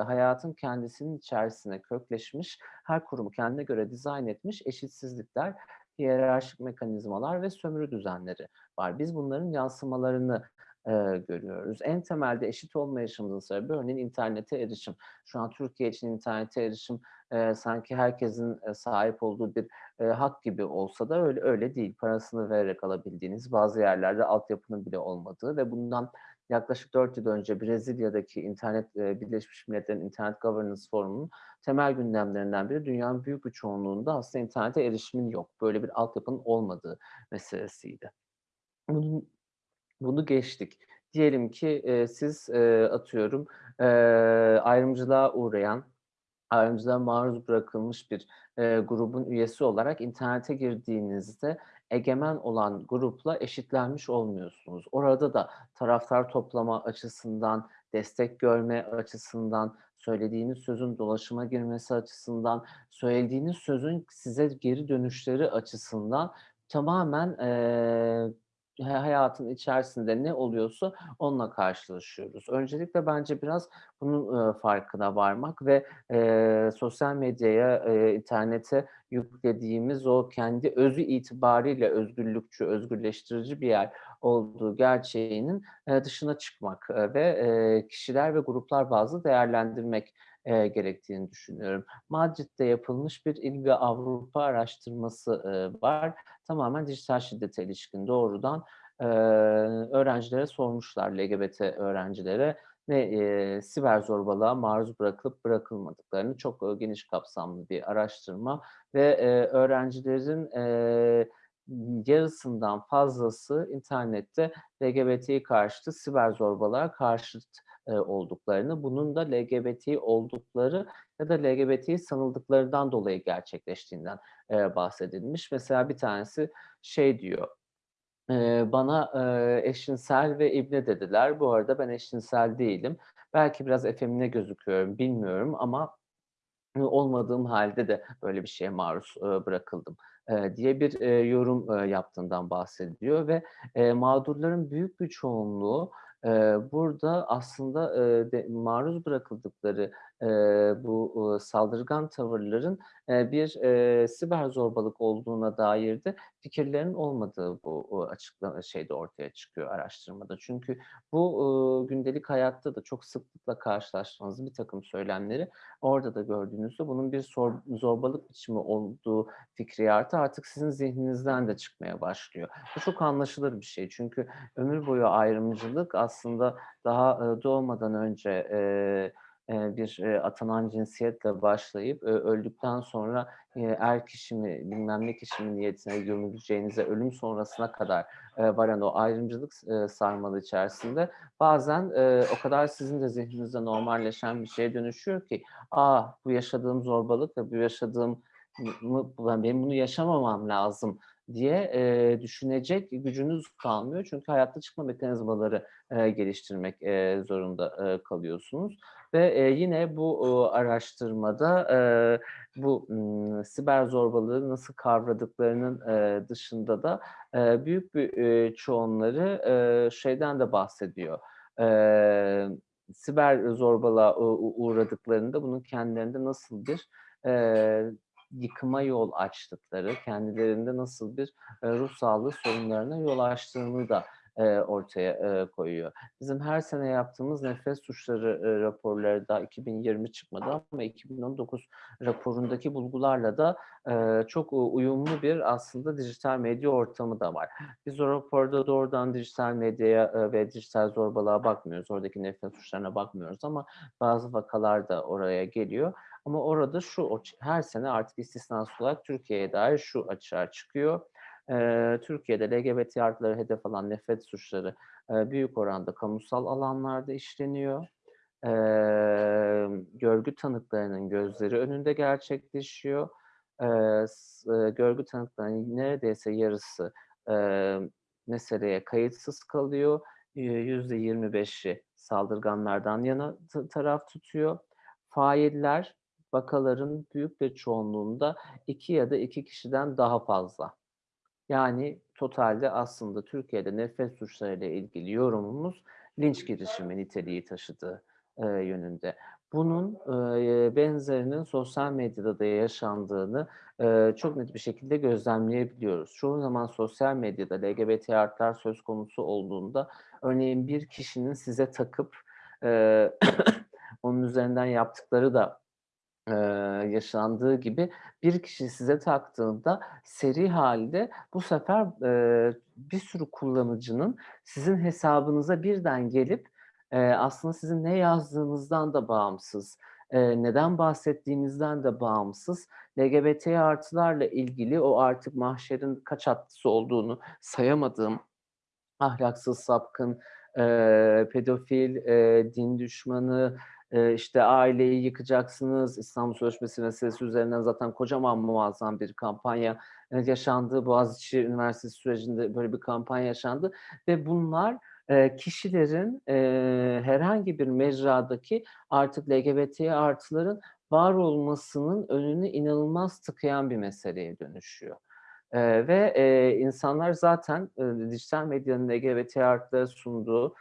Speaker 4: hayatın kendisinin içerisine kökleşmiş, her kurumu kendine göre dizayn etmiş eşitsizlikler, hiyerarşik mekanizmalar ve sömürü düzenleri var. Biz bunların yansımalarını e, görüyoruz. En temelde eşit olmayışımızın sebebi örneğin internete erişim. Şu an Türkiye için internete erişim e, sanki herkesin e, sahip olduğu bir e, hak gibi olsa da öyle öyle değil. Parasını vererek alabildiğiniz bazı yerlerde altyapının bile olmadığı ve bundan yaklaşık 4 yıl önce Brezilya'daki internet Birleşmiş Milletler'in Internet Governance Forumu'nun temel gündemlerinden biri dünyanın büyük bir çoğunluğunda aslında internete erişimin yok. Böyle bir altyapının olmadığı meselesiydi. Bunun bunu geçtik. Diyelim ki e, siz e, atıyorum e, ayrımcılığa uğrayan, ayrımcılığa maruz bırakılmış bir e, grubun üyesi olarak internete girdiğinizde egemen olan grupla eşitlenmiş olmuyorsunuz. Orada da taraftar toplama açısından, destek görme açısından, söylediğiniz sözün dolaşıma girmesi açısından, söylediğiniz sözün size geri dönüşleri açısından tamamen e, hayatın içerisinde ne oluyorsa onunla karşılaşıyoruz. Öncelikle bence biraz bunun farkına varmak ve e, sosyal medyaya, e, internete yüklediğimiz o kendi özü itibariyle özgürlükçü, özgürleştirici bir yer olduğu gerçeğinin dışına çıkmak ve kişiler ve gruplar bazı değerlendirmek e, gerektiğini düşünüyorum. Madrid'de yapılmış bir İl Avrupa araştırması e, var. Tamamen dijital şiddete ilişkin doğrudan e, öğrencilere sormuşlar, LGBT öğrencilere ve e, siber zorbalığa maruz bırakılıp bırakılmadıklarını çok e, geniş kapsamlı bir araştırma ve e, öğrencilerin e, yarısından fazlası internette LGBT karşıtı siber zorbalığa karşıt e, olduklarını, bunun da LGBT oldukları ya da LGBT sanıldıklarından dolayı gerçekleştiğinden e, bahsedilmiş. Mesela bir tanesi şey diyor, e, bana e, eşcinsel ve ibne dediler. Bu arada ben eşcinsel değilim. Belki biraz efemine gözüküyorum, bilmiyorum ama olmadığım halde de böyle bir şeye maruz e, bırakıldım e, diye bir e, yorum yaptığından bahsediyor ve mağdurların büyük bir çoğunluğu burada aslında maruz bırakıldıkları e, bu e, saldırgan tavırların e, bir e, siber zorbalık olduğuna dair de fikirlerin olmadığı bu o açıklama şeyde ortaya çıkıyor araştırmada. Çünkü bu e, gündelik hayatta da çok sıklıkla karşılaştığınız bir takım söylemleri orada da gördüğünüzde bunun bir zorbalık biçimi olduğu fikriyatı artık sizin zihninizden de çıkmaya başlıyor. Bu çok anlaşılır bir şey. Çünkü ömür boyu ayrımcılık aslında daha e, doğmadan önce e, e, bir e, atanan cinsiyetle başlayıp e, öldükten sonra e, er kişi mi bilmem ne kişi mi niyetine gömüleceğinize ölüm sonrasına kadar e, varan o ayrımcılık e, sarmalı içerisinde bazen e, o kadar sizin de zihninizde normalleşen bir şeye dönüşüyor ki aa bu yaşadığım zorbalık ve bu yaşadığım benim bunu yaşamamam lazım diye e, düşünecek gücünüz kalmıyor. Çünkü hayatta çıkma mekanizmaları e, geliştirmek e, zorunda e, kalıyorsunuz. Ve e, yine bu e, araştırmada e, bu m, siber zorbalığı nasıl kavradıklarının e, dışında da e, büyük bir e, çoğunları e, şeyden de bahsediyor. E, siber zorbalığa uğradıklarında bunun kendilerinde nasıl bir e, yıkıma yol açtıkları, kendilerinde nasıl bir e, ruh sağlığı sorunlarına yol açtığını da e, ortaya e, koyuyor. Bizim her sene yaptığımız nefes suçları e, raporları da 2020 çıkmadı ama 2019 raporundaki bulgularla da e, çok uyumlu bir aslında dijital medya ortamı da var. Biz o raporda doğrudan dijital medyaya e, ve dijital zorbalığa bakmıyoruz. Oradaki nefes suçlarına bakmıyoruz ama bazı vakalar da oraya geliyor. Ama orada şu her sene artık istisnasız olarak Türkiye'ye dair şu açığa çıkıyor. Ee, Türkiye'de LGBT artıları hedef alan nefret suçları e, büyük oranda kamusal alanlarda işleniyor. Ee, görgü tanıklarının gözleri önünde gerçekleşiyor. S- e, görgü tanıklarının neredeyse yarısı e, meseleye kayıtsız kalıyor. Yüzde 25'i saldırganlardan yana taraf tutuyor. Failler vakaların büyük bir çoğunluğunda iki ya da iki kişiden daha fazla. Yani totalde aslında Türkiye'de nefret suçlarıyla ilgili yorumumuz linç girişimi niteliği taşıdığı e, yönünde. Bunun e, benzerinin sosyal medyada da yaşandığını e, çok net bir şekilde gözlemleyebiliyoruz. Çoğu zaman sosyal medyada LGBT artlar söz konusu olduğunda örneğin bir kişinin size takıp e, onun üzerinden yaptıkları da eee, yaşandığı gibi bir kişi size taktığında seri halde bu sefer eee, bir sürü kullanıcının sizin hesabınıza birden gelip eee, aslında sizin ne yazdığınızdan da bağımsız, eee, neden bahsettiğinizden de bağımsız LGBT artılarla ilgili o artık mahşerin kaç atlısı olduğunu sayamadığım ahlaksız, sapkın, eee, pedofil, eee, din düşmanı, eee, işte aileyi yıkacaksınız, İstanbul Sözleşmesi meselesi üzerinden zaten kocaman muazzam bir kampanya yaşandı. Boğaziçi Üniversitesi sürecinde böyle bir kampanya yaşandı ve bunlar kişilerin herhangi bir mecradaki artık LGBT artıların var olmasının önünü inanılmaz tıkayan bir meseleye dönüşüyor. Ve, insanlar zaten, dijital medyanın LGBT artılara sunduğu,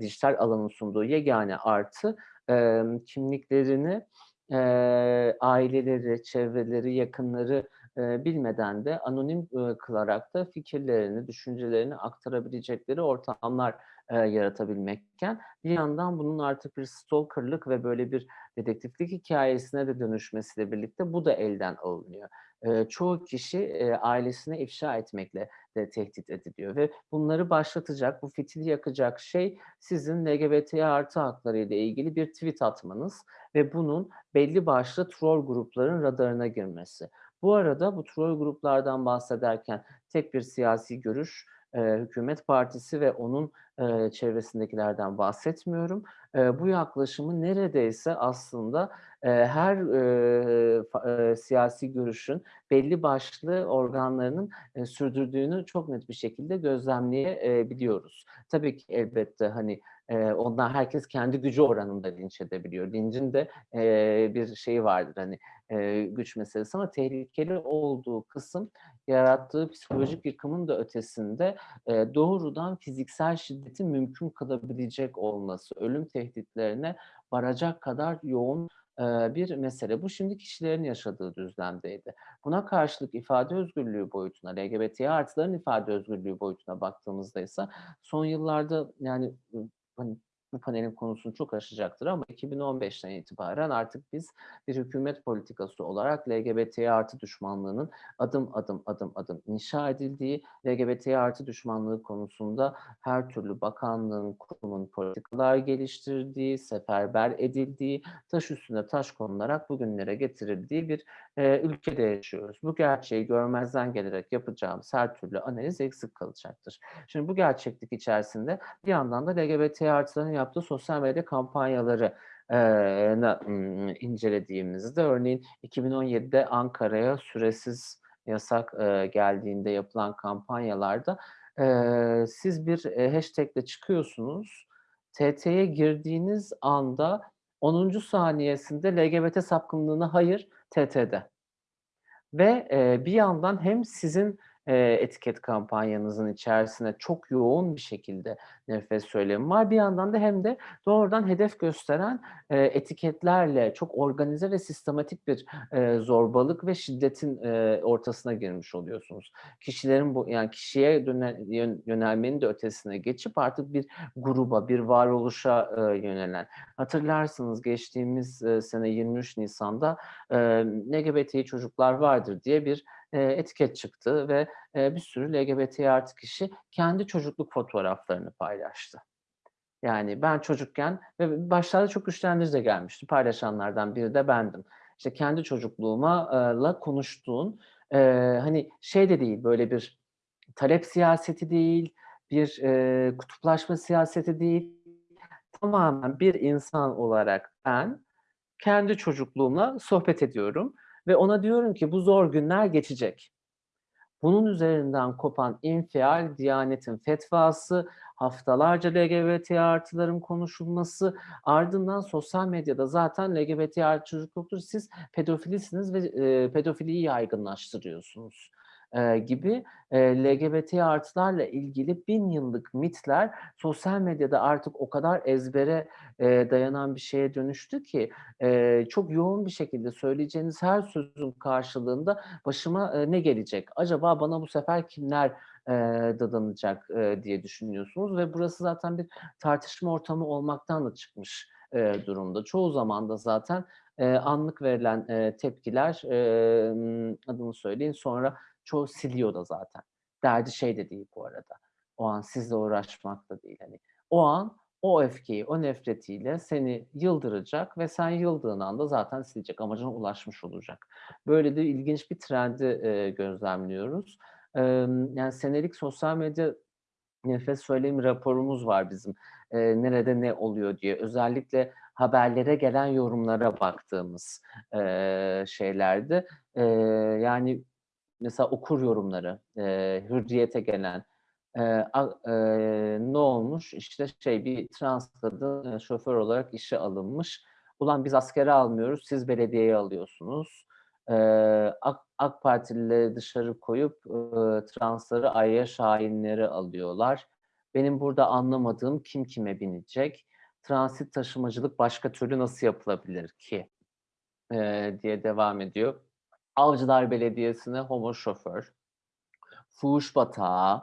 Speaker 4: dijital alanın sunduğu yegane artı, emm, kimliklerini, eee, aileleri, çevreleri, yakınları, eee, bilmeden de anonim, ııı, kılarak da fikirlerini, düşüncelerini aktarabilecekleri ortamlar, eee, yaratabilmekken bir yandan bunun artık bir stalker'lık ve böyle bir dedektiflik hikâyesine de dönüşmesiyle birlikte bu da elden alınıyor. Eee, çoğu kişi, eee, ailesine ifşa etmekle de tehdit ediliyor ve bunları başlatacak, bu fitili yakacak şey sizin LGBT artı hakları ile ilgili bir tweet atmanız ve bunun belli başlı troll grupların radarına girmesi. Bu arada bu troll gruplardan bahsederken tek bir siyasi görüş, eee, hükümet partisi ve onun, eee, çevresindekilerden bahsetmiyorum. Eee, bu yaklaşımı neredeyse aslında, e, her e, e, siyasi görüşün belli başlı organlarının e, sürdürdüğünü çok net bir şekilde gözlemleyebiliyoruz. Tabii ki elbette hani e, ondan herkes kendi gücü oranında linç edebiliyor. Lincin de e, bir şeyi vardır hani e, güç meselesi ama tehlikeli olduğu kısım yarattığı psikolojik yıkımın da ötesinde e, doğrudan fiziksel şiddetin mümkün kılabilecek olması, ölüm tehditlerine varacak kadar yoğun bir mesele. Bu şimdi kişilerin yaşadığı düzlemdeydi. Buna karşılık ifade özgürlüğü boyutuna, LGBT artıların ifade özgürlüğü boyutuna baktığımızda ise son yıllarda yani ı, hani bu panelin konusunu çok aşacaktır ama 2015'ten itibaren artık biz bir hükümet politikası olarak LGBT artı düşmanlığının adım adım adım adım inşa edildiği, LGBT artı düşmanlığı konusunda her türlü bakanlığın, kurumun politikalar geliştirdiği, seferber edildiği, taş üstüne taş konularak bugünlere getirildiği bir e, ülkede yaşıyoruz. Bu gerçeği görmezden gelerek yapacağımız her türlü analiz eksik kalacaktır. Şimdi bu gerçeklik içerisinde bir yandan da LGBT artıların yaptığı sosyal medya kampanyaları incelediğimizde örneğin 2017'de Ankara'ya süresiz yasak geldiğinde yapılan kampanyalarda siz bir hashtagle çıkıyorsunuz. TT'ye girdiğiniz anda 10. saniyesinde LGBT sapkınlığına hayır TT'de. Ve bir yandan hem sizin etiket kampanyanızın içerisine çok yoğun bir şekilde nefret söylemi var. Bir yandan da hem de doğrudan hedef gösteren etiketlerle çok organize ve sistematik bir zorbalık ve şiddetin ortasına girmiş oluyorsunuz. Kişilerin bu yani kişiye yönelmenin de ötesine geçip artık bir gruba, bir varoluşa yönelen. Hatırlarsınız geçtiğimiz sene 23 Nisan'da e, çocuklar vardır diye bir etiket çıktı ve bir sürü LGBT artı kişi kendi çocukluk fotoğraflarını paylaştı. Yani ben çocukken ve başlarda çok güçlendirici de gelmişti. Paylaşanlardan biri de bendim. İşte kendi çocukluğuma la konuştuğun hani şey de değil böyle bir talep siyaseti değil, bir kutuplaşma siyaseti değil. Tamamen bir insan olarak ben kendi çocukluğumla sohbet ediyorum ve ona diyorum ki bu zor günler geçecek. Bunun üzerinden kopan infial, Diyanet'in fetvası, haftalarca LGBT artıların konuşulması, ardından sosyal medyada zaten LGBT artı çocuk yoktur, siz pedofilisiniz ve e, pedofiliyi yaygınlaştırıyorsunuz gibi LGBT artılarla ilgili bin yıllık mitler sosyal medyada artık o kadar ezbere dayanan bir şeye dönüştü ki çok yoğun bir şekilde söyleyeceğiniz her sözün karşılığında başıma ne gelecek? Acaba bana bu sefer kimler dadanacak diye düşünüyorsunuz ve burası zaten bir tartışma ortamı olmaktan da çıkmış durumda. Çoğu zaman da zaten anlık verilen tepkiler e, m, adını söyleyin sonra çoğu siliyor da zaten. Derdi şey de değil bu arada. O an sizle uğraşmak da değil. Hani o an o öfkeyi, o nefretiyle seni yıldıracak ve sen yıldığın anda zaten silecek, amacına ulaşmış olacak. Böyle de ilginç bir trendi e, gözlemliyoruz. E, yani senelik sosyal medya nefes söylemi raporumuz var bizim. E, nerede ne oluyor diye. Özellikle haberlere gelen yorumlara baktığımız e, şeylerde. E, yani mesela okur yorumları, e, hürriyete gelen, e, e, ne olmuş? İşte şey bir trans kadın e, şoför olarak işe alınmış. Ulan biz askere almıyoruz, siz belediyeye alıyorsunuz. E, AK, AK Partilileri dışarı koyup e, transları Ayya Şahinleri alıyorlar. Benim burada anlamadığım kim kime binecek? Transit taşımacılık başka türlü nasıl yapılabilir ki? E, diye devam ediyor. Avcılar Belediyesi'ne homo şoför, fuhuş batağı,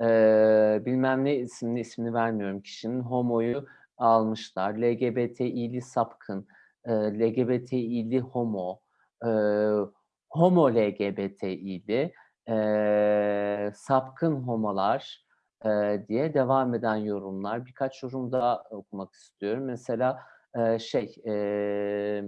Speaker 4: eee, bilmem ne isimli ismini vermiyorum kişinin homoyu almışlar. LGBTİ'li sapkın, eee, LGBTİ'li homo, eee, homo LGBTİ'li, eee, sapkın homolar eee, diye devam eden yorumlar. Birkaç yorum daha okumak istiyorum. Mesela eee, şey, eee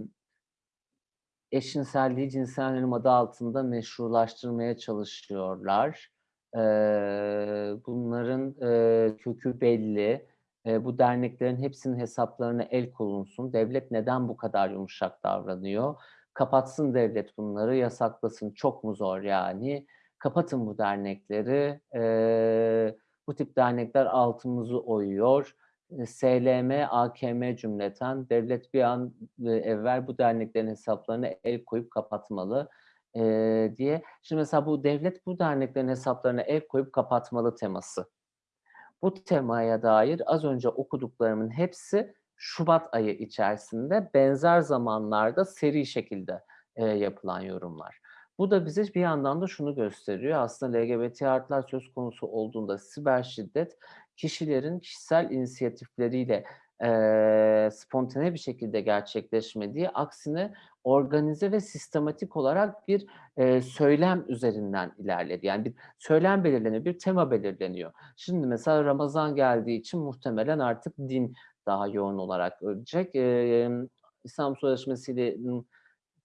Speaker 4: eşcinselliği cinsel yönelim adı altında meşrulaştırmaya çalışıyorlar. Eee, bunların eee, kökü belli. e, bu derneklerin hepsinin hesaplarına el konulsun. Devlet neden bu kadar yumuşak davranıyor? Kapatsın devlet bunları, yasaklasın. Çok mu zor yani? Kapatın bu dernekleri. E, bu tip dernekler altımızı oyuyor. SLM, AKM cümleten devlet bir an evvel bu derneklerin hesaplarına el koyup kapatmalı e, diye. Şimdi mesela bu devlet bu derneklerin hesaplarına el koyup kapatmalı teması. Bu temaya dair az önce okuduklarımın hepsi Şubat ayı içerisinde benzer zamanlarda seri şekilde e, yapılan yorumlar. Bu da bize bir yandan da şunu gösteriyor. Aslında LGBT artılar söz konusu olduğunda siber şiddet kişilerin kişisel inisiyatifleriyle e, spontane bir şekilde gerçekleşmediği, aksine organize ve sistematik olarak bir e, söylem üzerinden ilerledi. Yani bir söylem belirleniyor, bir tema belirleniyor. Şimdi mesela Ramazan geldiği için muhtemelen artık din daha yoğun olarak ölecek. E, İslam Sözleşmesi'yle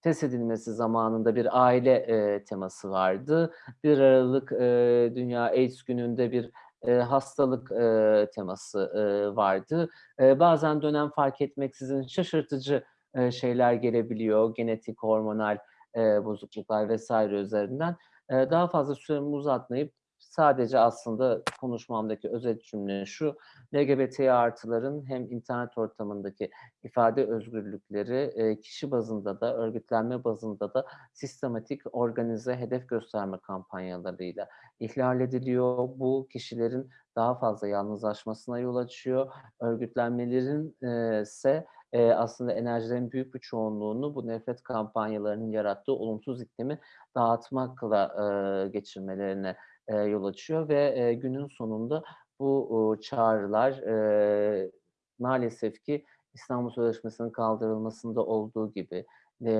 Speaker 4: test edilmesi zamanında bir aile e, teması vardı. 1 Aralık e, Dünya AIDS gününde bir e, hastalık e, teması e, vardı. Bazen dönem fark etmeksizin şaşırtıcı şeyler gelebiliyor. Genetik, hormonal bozukluklar vesaire üzerinden. Daha fazla süremi uzatmayıp sadece aslında konuşmamdaki özet cümle şu. LGBT artıların hem internet ortamındaki ifade özgürlükleri e, kişi bazında da örgütlenme bazında da sistematik organize hedef gösterme kampanyalarıyla ihlal ediliyor. Bu kişilerin daha fazla yalnızlaşmasına yol açıyor. Örgütlenmelerin e, ise e, aslında enerjilerin büyük bir çoğunluğunu bu nefret kampanyalarının yarattığı olumsuz iklimi dağıtmakla geçirmelerine e, yol açıyor ve e, günün sonunda bu e, çağrılar e, maalesef ki İstanbul Sözleşmesi'nin kaldırılmasında olduğu gibi e,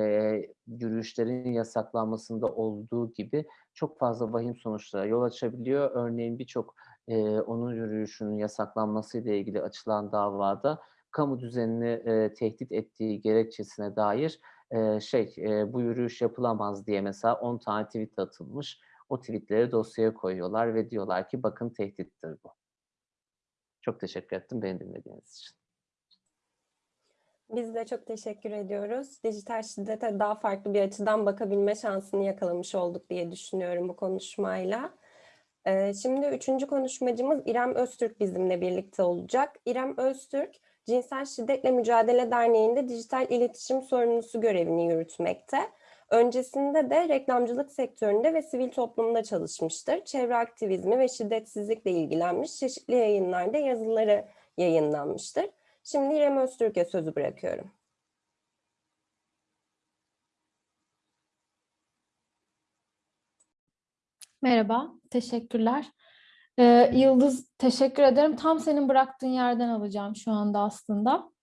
Speaker 4: yürüyüşlerin yasaklanmasında olduğu gibi çok fazla vahim sonuçlara yol açabiliyor. Örneğin birçok e, onun yürüyüşünün yasaklanmasıyla ilgili açılan davada kamu düzenini e, tehdit ettiği gerekçesine dair e, şey e, bu yürüyüş yapılamaz diye mesela 10 tane tweet atılmış. O tweetleri dosyaya koyuyorlar ve diyorlar ki bakın tehdittir bu. Çok teşekkür ettim beni dinlediğiniz için.
Speaker 2: Biz de çok teşekkür ediyoruz. Dijital şiddete daha farklı bir açıdan bakabilme şansını yakalamış olduk diye düşünüyorum bu konuşmayla. Şimdi üçüncü konuşmacımız İrem Öztürk bizimle birlikte olacak. İrem Öztürk, Cinsel Şiddetle Mücadele Derneği'nde dijital iletişim sorumlusu görevini yürütmekte. Öncesinde de reklamcılık sektöründe ve sivil toplumda çalışmıştır. Çevre aktivizmi ve şiddetsizlikle ilgilenmiş, çeşitli yayınlarda yazıları yayınlanmıştır. Şimdi İrem Öztürk'e sözü bırakıyorum.
Speaker 5: Merhaba, teşekkürler. Ee, Yıldız, teşekkür ederim. Tam senin bıraktığın yerden alacağım şu anda aslında.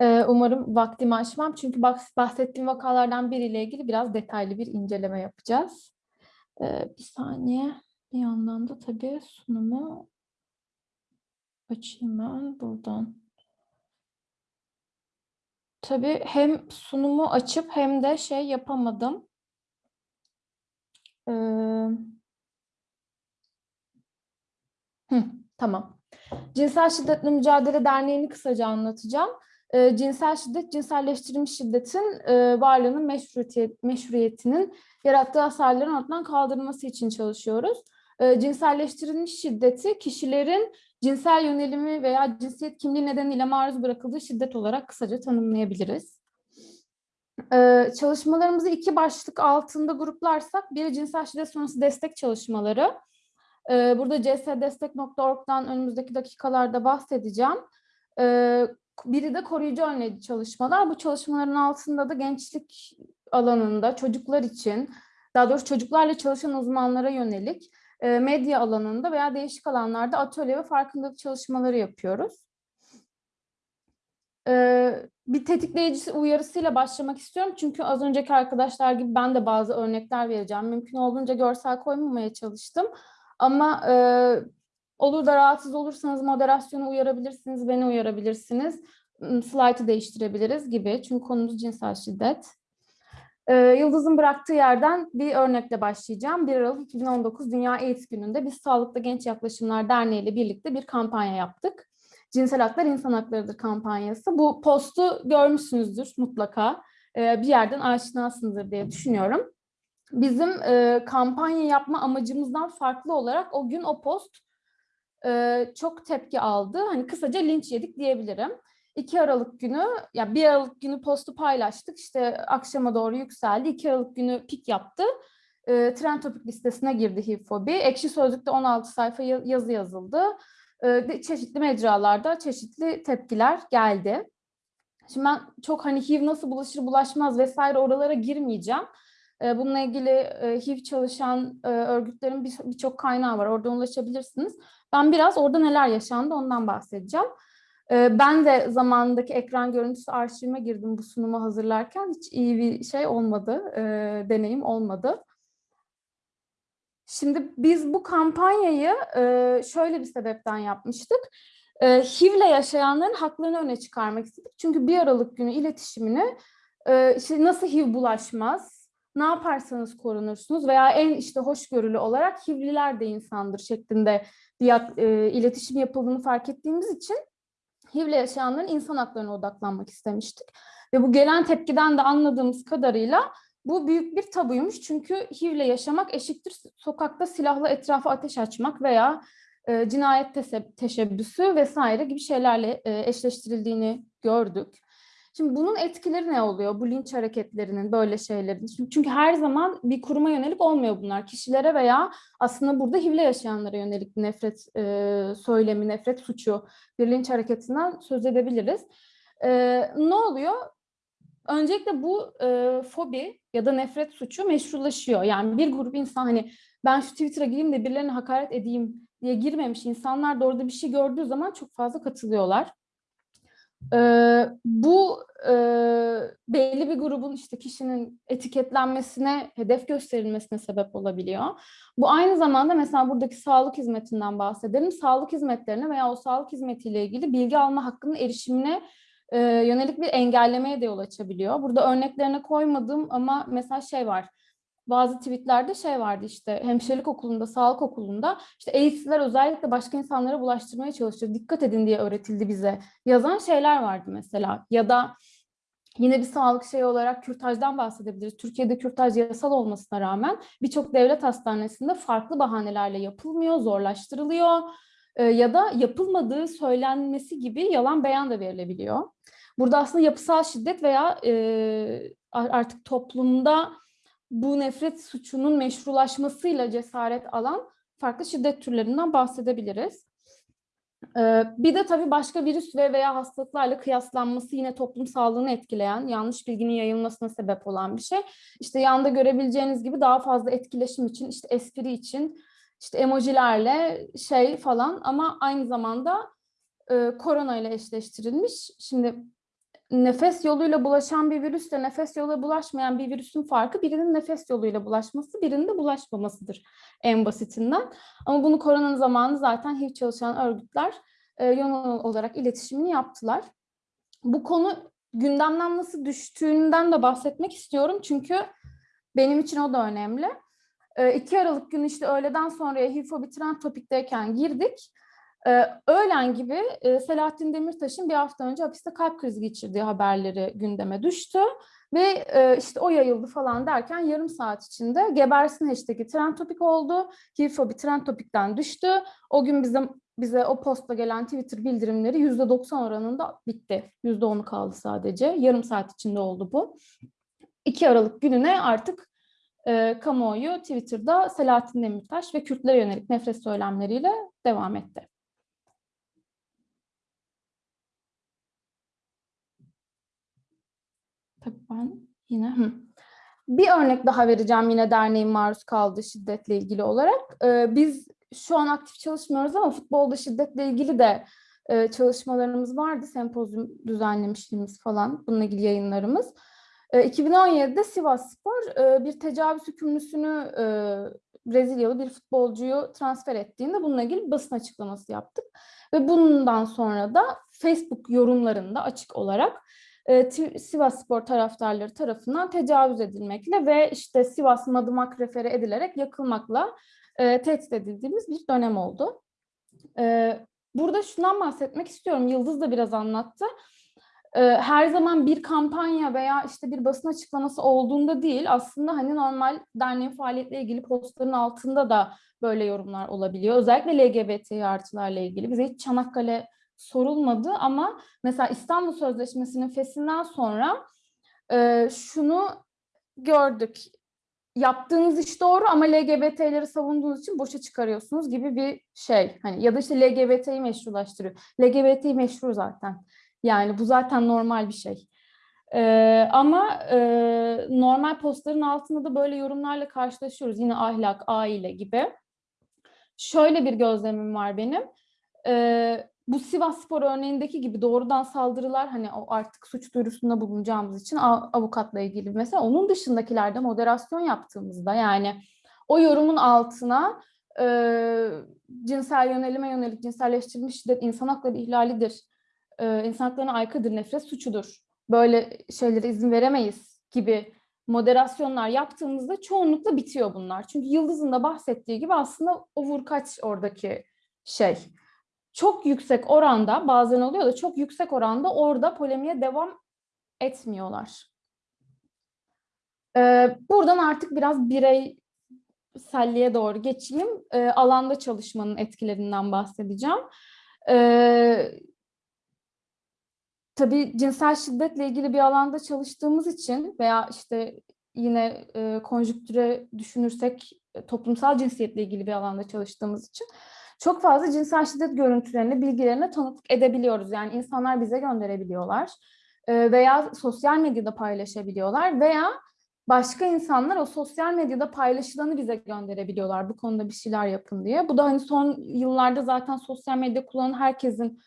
Speaker 5: Ee, umarım vaktimi aşmam. Çünkü bahsettiğim vakalardan biriyle ilgili biraz detaylı bir inceleme yapacağız. Ee, bir saniye. Bir yandan da tabii sunumu açayım ben buradan. Tabii hem sunumu açıp hem de şey yapamadım. Ee, hı, tamam. Cinsel Şiddetle Mücadele Derneği'ni kısaca anlatacağım. Ee, cinsel şiddet, cinselleştirilmiş şiddetin e, varlığının meşruiyet, meşruiyetinin yarattığı hasarların ortadan kaldırılması için çalışıyoruz. Ee, cinselleştirilmiş şiddeti kişilerin cinsel yönelimi veya cinsiyet kimliği nedeniyle maruz bırakıldığı şiddet olarak kısaca tanımlayabiliriz. Ee, çalışmalarımızı iki başlık altında gruplarsak, biri cinsel şiddet sonrası destek çalışmaları. Ee, burada csdestek.org'dan önümüzdeki dakikalarda bahsedeceğim. Ee, biri de koruyucu önleyici çalışmalar. Bu çalışmaların altında da gençlik alanında çocuklar için, daha doğrusu çocuklarla çalışan uzmanlara yönelik e, medya alanında veya değişik alanlarda atölye ve farkındalık çalışmaları yapıyoruz. Ee, bir tetikleyici uyarısıyla başlamak istiyorum. Çünkü az önceki arkadaşlar gibi ben de bazı örnekler vereceğim. Mümkün olduğunca görsel koymamaya çalıştım. Ama e, olur da rahatsız olursanız moderasyonu uyarabilirsiniz, beni uyarabilirsiniz. Slide'ı değiştirebiliriz gibi. Çünkü konumuz cinsel şiddet. Ee, Yıldız'ın bıraktığı yerden bir örnekle başlayacağım. 1 Aralık 2019 Dünya AIDS Günü'nde biz Sağlıklı Genç Yaklaşımlar Derneği ile birlikte bir kampanya yaptık. Cinsel Haklar İnsan Haklarıdır kampanyası. Bu postu görmüşsünüzdür mutlaka. E, bir yerden aşinasınızdır diye düşünüyorum. Bizim e, kampanya yapma amacımızdan farklı olarak o gün o post çok tepki aldı. Hani kısaca linç yedik diyebilirim. 2 Aralık günü, ya 1 Aralık günü postu paylaştık. İşte akşama doğru yükseldi. 2 Aralık günü pik yaptı. Trend topik listesine girdi HIV-fobi. Ekşi Sözlük'te 16 sayfa ya- yazı yazıldı. Çeşitli mecralarda çeşitli tepkiler geldi. Şimdi ben çok hani HIV nasıl bulaşır bulaşmaz vesaire oralara girmeyeceğim. Bununla ilgili HIV çalışan örgütlerin bir- birçok kaynağı var. Oradan ulaşabilirsiniz. Ben biraz orada neler yaşandı ondan bahsedeceğim. E, Ben de zamanındaki ekran görüntüsü arşivime girdim bu sunumu hazırlarken. Hiç iyi bir şey olmadı, e, deneyim olmadı. Şimdi biz bu kampanyayı e, şöyle bir sebepten yapmıştık. E, HIV'le yaşayanların haklarını öne çıkarmak istedik. Çünkü bir Aralık günü iletişimini işte nasıl HIV bulaşmaz, ne yaparsanız korunursunuz veya en işte hoşgörülü olarak HIV'liler de insandır şeklinde bir e, iletişim yapıldığını fark ettiğimiz için HIV'le yaşayanların insan haklarına odaklanmak istemiştik. Ve bu gelen tepkiden de anladığımız kadarıyla bu büyük bir tabuymuş. Çünkü HIV'le yaşamak eşittir sokakta silahla etrafa ateş açmak veya e, cinayet teşebbüsü vesaire gibi şeylerle e, eşleştirildiğini gördük. Şimdi bunun etkileri ne oluyor? Bu linç hareketlerinin, böyle şeylerin. Çünkü, her zaman bir kuruma yönelik olmuyor bunlar. Kişilere veya aslında burada HIV'le yaşayanlara yönelik nefret e, söylemi, nefret suçu, bir linç hareketinden söz edebiliriz. E, ne oluyor? Öncelikle bu e, fobi ya da nefret suçu meşrulaşıyor. Yani bir grup insan hani ben şu Twitter'a gireyim de birilerine hakaret edeyim diye girmemiş insanlar da orada bir şey gördüğü zaman çok fazla katılıyorlar. Ee, bu e, belli bir grubun işte kişinin etiketlenmesine, hedef gösterilmesine sebep olabiliyor. Bu aynı zamanda mesela buradaki sağlık hizmetinden bahsedelim. Sağlık hizmetlerine veya o sağlık hizmetiyle ilgili bilgi alma hakkının erişimine e, yönelik bir engellemeye de yol açabiliyor. Burada örneklerine koymadım ama mesela şey var. Bazı tweetlerde şey vardı işte hemşirelik okulunda, sağlık okulunda işte AIDS'ler özellikle başka insanlara bulaştırmaya çalışıyor. Dikkat edin diye öğretildi bize. Yazan şeyler vardı mesela. Ya da Yine bir sağlık şeyi olarak kürtajdan bahsedebiliriz. Türkiye'de kürtaj yasal olmasına rağmen birçok devlet hastanesinde farklı bahanelerle yapılmıyor, zorlaştırılıyor e, ya da yapılmadığı söylenmesi gibi yalan beyan da verilebiliyor. Burada aslında yapısal şiddet veya e, artık toplumda bu nefret suçunun meşrulaşmasıyla cesaret alan farklı şiddet türlerinden bahsedebiliriz. Ee, bir de tabii başka virüs ve veya hastalıklarla kıyaslanması yine toplum sağlığını etkileyen, yanlış bilginin yayılmasına sebep olan bir şey. İşte yanda görebileceğiniz gibi daha fazla etkileşim için, işte espri için, işte emojilerle şey falan ama aynı zamanda e, korona ile eşleştirilmiş. Şimdi nefes yoluyla bulaşan bir virüsle nefes yoluyla bulaşmayan bir virüsün farkı birinin nefes yoluyla bulaşması, birinin de bulaşmamasıdır en basitinden. Ama bunu koronanın zamanı zaten HIV çalışan örgütler e, yoğun olarak iletişimini yaptılar. Bu konu gündemden nasıl düştüğünden de bahsetmek istiyorum çünkü benim için o da önemli. E, 2 Aralık günü işte öğleden sonraya HIV-fobi trend topikteyken girdik. Ee, öğlen gibi e, Selahattin Demirtaş'ın bir hafta önce hapiste kalp krizi geçirdiği haberleri gündeme düştü. Ve e, işte o yayıldı falan derken yarım saat içinde gebersin hashtag'i trend topik oldu. HIV-fobi trend topikten düştü. O gün bize, bize o postla gelen Twitter bildirimleri %90 oranında bitti. %10'u kaldı sadece. Yarım saat içinde oldu bu. 2 Aralık gününe artık e, kamuoyu Twitter'da Selahattin Demirtaş ve Kürtlere yönelik nefret söylemleriyle devam etti. Tabii ben yine hı. bir örnek daha vereceğim yine derneğin maruz kaldığı şiddetle ilgili olarak. Ee, biz şu an aktif çalışmıyoruz ama futbolda şiddetle ilgili de e, çalışmalarımız vardı. Sempozyum düzenlemişliğimiz falan bununla ilgili yayınlarımız. E, 2017'de Sivas Spor e, bir tecavüz hükümlüsünü e, Brezilyalı bir futbolcuyu transfer ettiğinde bununla ilgili basın açıklaması yaptık. Ve bundan sonra da Facebook yorumlarında açık olarak Sivas Spor taraftarları tarafından tecavüz edilmekle ve işte Sivas Madımak refere edilerek yakılmakla e, tehdit edildiğimiz bir dönem oldu. E, burada şundan bahsetmek istiyorum. Yıldız da biraz anlattı. Ee, her zaman bir kampanya veya işte bir basın açıklaması olduğunda değil aslında hani normal derneğin faaliyetle ilgili postların altında da böyle yorumlar olabiliyor. Özellikle LGBT artılarla ilgili. Bize hiç Çanakkale sorulmadı ama mesela İstanbul Sözleşmesi'nin fesinden sonra e, şunu gördük. Yaptığınız iş doğru ama LGBT'leri savunduğunuz için boşa çıkarıyorsunuz gibi bir şey. Hani ya da işte LGBT'yi meşrulaştırıyor. LGBT'yi meşru zaten. Yani bu zaten normal bir şey. Ee, ama e, normal postların altında da böyle yorumlarla karşılaşıyoruz. Yine ahlak, aile gibi. Şöyle bir gözlemim var benim. Ee, bu Sivas Spor örneğindeki gibi doğrudan saldırılar hani o artık suç duyurusunda bulunacağımız için av- avukatla ilgili mesela onun dışındakilerde moderasyon yaptığımızda yani o yorumun altına e, cinsel yönelime yönelik cinselleştirilmiş şiddet insan hakları ihlalidir, e, insan haklarına aykırıdır, nefret suçudur, böyle şeylere izin veremeyiz gibi moderasyonlar yaptığımızda çoğunlukla bitiyor bunlar. Çünkü Yıldız'ın da bahsettiği gibi aslında o vurkaç oradaki şey çok yüksek oranda bazen oluyor da çok yüksek oranda orada polemiğe devam etmiyorlar. Ee, buradan artık biraz bireyselliğe doğru geçeyim. Ee, alanda çalışmanın etkilerinden bahsedeceğim. Ee, tabii cinsel şiddetle ilgili bir alanda çalıştığımız için veya işte yine e, konjüktüre düşünürsek e, toplumsal cinsiyetle ilgili bir alanda çalıştığımız için çok fazla cinsel şiddet görüntülerine, bilgilerine tanıklık edebiliyoruz. Yani insanlar bize gönderebiliyorlar e, veya sosyal medyada paylaşabiliyorlar veya başka insanlar o sosyal medyada paylaşılanı bize gönderebiliyorlar. Bu konuda bir şeyler yapın diye. Bu da hani son yıllarda zaten sosyal medya kullanan herkesin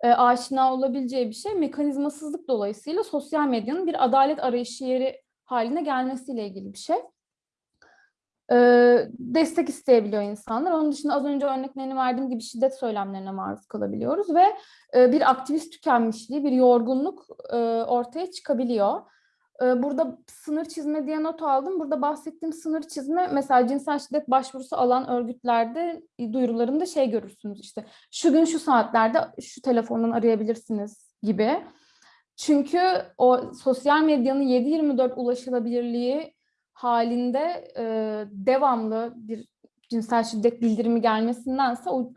Speaker 5: e, aşina olabileceği bir şey. Mekanizmasızlık dolayısıyla sosyal medyanın bir adalet arayışı yeri haline gelmesiyle ilgili bir şey e, destek isteyebiliyor insanlar. Onun dışında az önce örneklerini verdiğim gibi şiddet söylemlerine maruz kalabiliyoruz ve e, bir aktivist tükenmişliği, bir yorgunluk e, ortaya çıkabiliyor. E, burada sınır çizme diye not aldım. Burada bahsettiğim sınır çizme mesela cinsel şiddet başvurusu alan örgütlerde e, duyurularında şey görürsünüz işte şu gün şu saatlerde şu telefondan arayabilirsiniz gibi. Çünkü o sosyal medyanın 7-24 ulaşılabilirliği halinde e, devamlı bir cinsel şiddet bildirimi gelmesindense o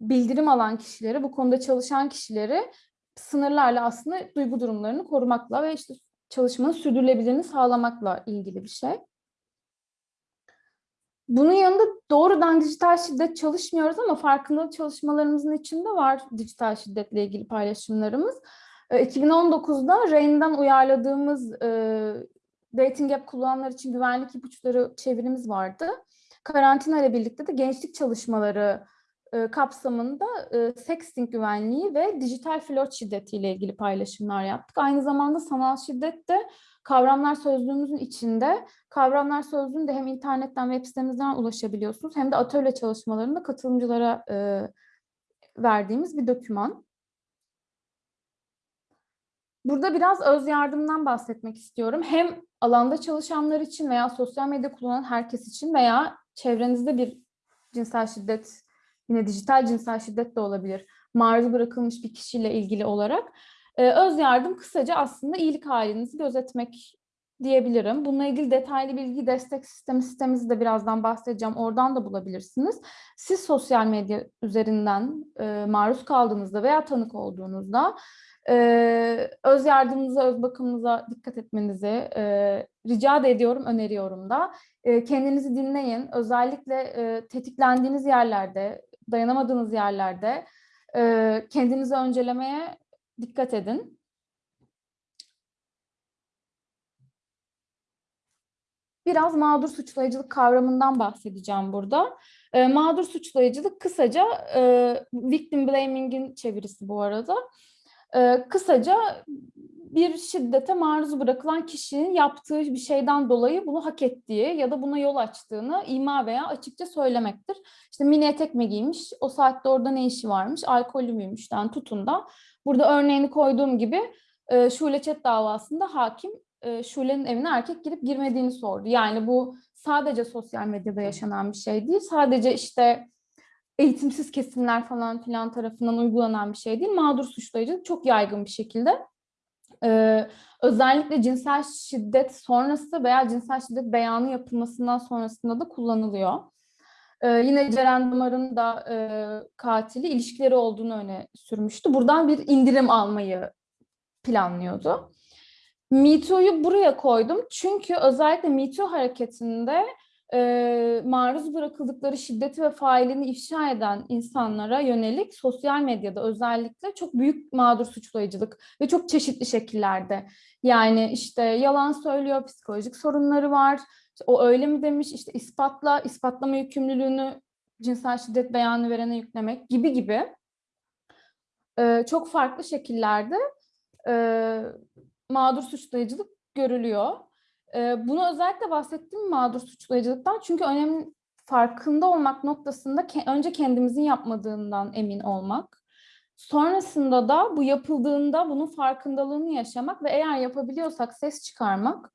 Speaker 5: bildirim alan kişileri, bu konuda çalışan kişileri sınırlarla aslında duygu durumlarını korumakla ve işte çalışmanın sürdürülebilirliğini sağlamakla ilgili bir şey. Bunun yanında doğrudan dijital şiddet çalışmıyoruz ama farkındalık çalışmalarımızın içinde var dijital şiddetle ilgili paylaşımlarımız. 2019'da RAIN'den uyarladığımız e, Dating App kullananlar için güvenlik ipuçları çevirimiz vardı. Karantina ile birlikte de gençlik çalışmaları e, kapsamında e, sexting güvenliği ve dijital flört şiddetiyle ilgili paylaşımlar yaptık. Aynı zamanda sanal şiddet de kavramlar sözlüğümüzün içinde. Kavramlar sözlüğünde hem internetten web sitemizden ulaşabiliyorsunuz hem de atölye çalışmalarında katılımcılara e, verdiğimiz bir doküman. Burada biraz öz yardımdan bahsetmek istiyorum. Hem alanda çalışanlar için veya sosyal medya kullanan herkes için veya çevrenizde bir cinsel şiddet, yine dijital cinsel şiddet de olabilir, maruz bırakılmış bir kişiyle ilgili olarak. Ee, öz yardım kısaca aslında iyilik halinizi gözetmek diyebilirim. Bununla ilgili detaylı bilgi destek sistemi sistemimizi de birazdan bahsedeceğim. Oradan da bulabilirsiniz. Siz sosyal medya üzerinden e, maruz kaldığınızda veya tanık olduğunuzda ee, öz yardımınıza, öz bakımınıza dikkat etmenizi e, rica da ediyorum, öneriyorum da. E, kendinizi dinleyin. Özellikle e, tetiklendiğiniz yerlerde, dayanamadığınız yerlerde e, kendinizi öncelemeye dikkat edin. Biraz mağdur suçlayıcılık kavramından bahsedeceğim burada. E, mağdur suçlayıcılık kısaca e, victim blaming'in çevirisi bu arada. Ee, kısaca bir şiddete maruz bırakılan kişinin yaptığı bir şeyden dolayı bunu hak ettiği ya da buna yol açtığını ima veya açıkça söylemektir. İşte mini etek mi giymiş, o saatte orada ne işi varmış, alkollü müymüşten tutun da. Burada örneğini koyduğum gibi e, Şule Çet davasında hakim e, Şule'nin evine erkek girip girmediğini sordu. Yani bu sadece sosyal medyada yaşanan bir şey değil. Sadece işte eğitimsiz kesimler falan filan tarafından uygulanan bir şey değil. Mağdur suçlayıcılık çok yaygın bir şekilde ee, özellikle cinsel şiddet sonrası veya cinsel şiddet beyanı yapılmasından sonrasında da kullanılıyor. Ee, yine Ceren Damar'ın da e, katili ilişkileri olduğunu öne sürmüştü. Buradan bir indirim almayı planlıyordu. Me buraya koydum çünkü özellikle Me hareketinde e, maruz bırakıldıkları şiddeti ve failini ifşa eden insanlara yönelik sosyal medyada özellikle çok büyük mağdur suçlayıcılık ve çok çeşitli şekillerde. Yani işte yalan söylüyor, psikolojik sorunları var, işte o öyle mi demiş, işte ispatla, ispatlama yükümlülüğünü cinsel şiddet beyanı verene yüklemek gibi gibi e, çok farklı şekillerde e, mağdur suçlayıcılık görülüyor. Bunu özellikle bahsettim mağdur suçlayıcılıktan çünkü önemli farkında olmak noktasında ke- önce kendimizin yapmadığından emin olmak. Sonrasında da bu yapıldığında bunun farkındalığını yaşamak ve eğer yapabiliyorsak ses çıkarmak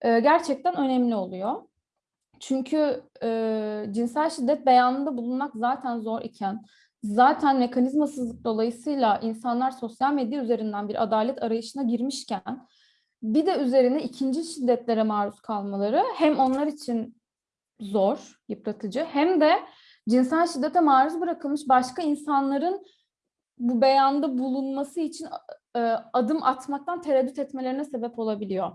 Speaker 5: e, gerçekten önemli oluyor. Çünkü e, cinsel şiddet beyanında bulunmak zaten zor iken, zaten mekanizmasızlık dolayısıyla insanlar sosyal medya üzerinden bir adalet arayışına girmişken, bir de üzerine ikinci şiddetlere maruz kalmaları hem onlar için zor, yıpratıcı, hem de cinsel şiddete maruz bırakılmış başka insanların bu beyanda bulunması için e, adım atmaktan tereddüt etmelerine sebep olabiliyor.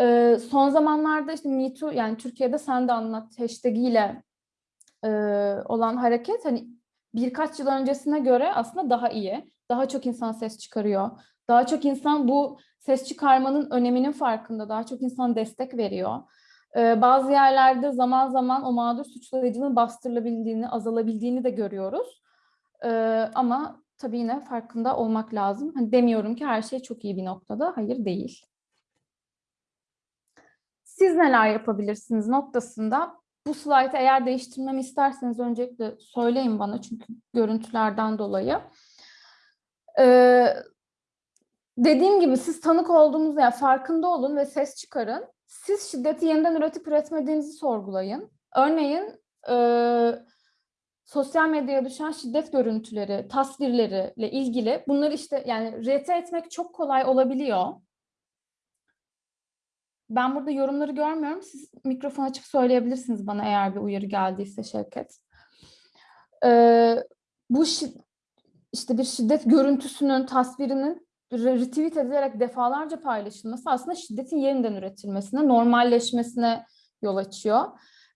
Speaker 5: E, son zamanlarda işte Me yani Türkiye'de sen de anlat hashtag ile e, olan hareket hani birkaç yıl öncesine göre aslında daha iyi. Daha çok insan ses çıkarıyor. Daha çok insan bu ses çıkarmanın öneminin farkında. Daha çok insan destek veriyor. E, bazı yerlerde zaman zaman o mağdur suçlayıcının bastırılabildiğini, azalabildiğini de görüyoruz. E, ama tabii yine farkında olmak lazım. Hani demiyorum ki her şey çok iyi bir noktada. Hayır değil. Siz neler yapabilirsiniz noktasında bu slaytı eğer değiştirmemi isterseniz öncelikle söyleyin bana çünkü görüntülerden dolayı. Ee, dediğim gibi siz tanık olduğunuz yani farkında olun ve ses çıkarın. Siz şiddeti yeniden üretip üretmediğinizi sorgulayın. Örneğin e, sosyal medyaya düşen şiddet görüntüleri, tasvirleriyle ilgili bunları işte yani rete etmek çok kolay olabiliyor. Ben burada yorumları görmüyorum. Siz mikrofon açıp söyleyebilirsiniz bana eğer bir uyarı geldiyse Şevket. Ee, bu işte bir şiddet görüntüsünün, tasvirinin retweet edilerek defalarca paylaşılması aslında şiddetin yeniden üretilmesine, normalleşmesine yol açıyor.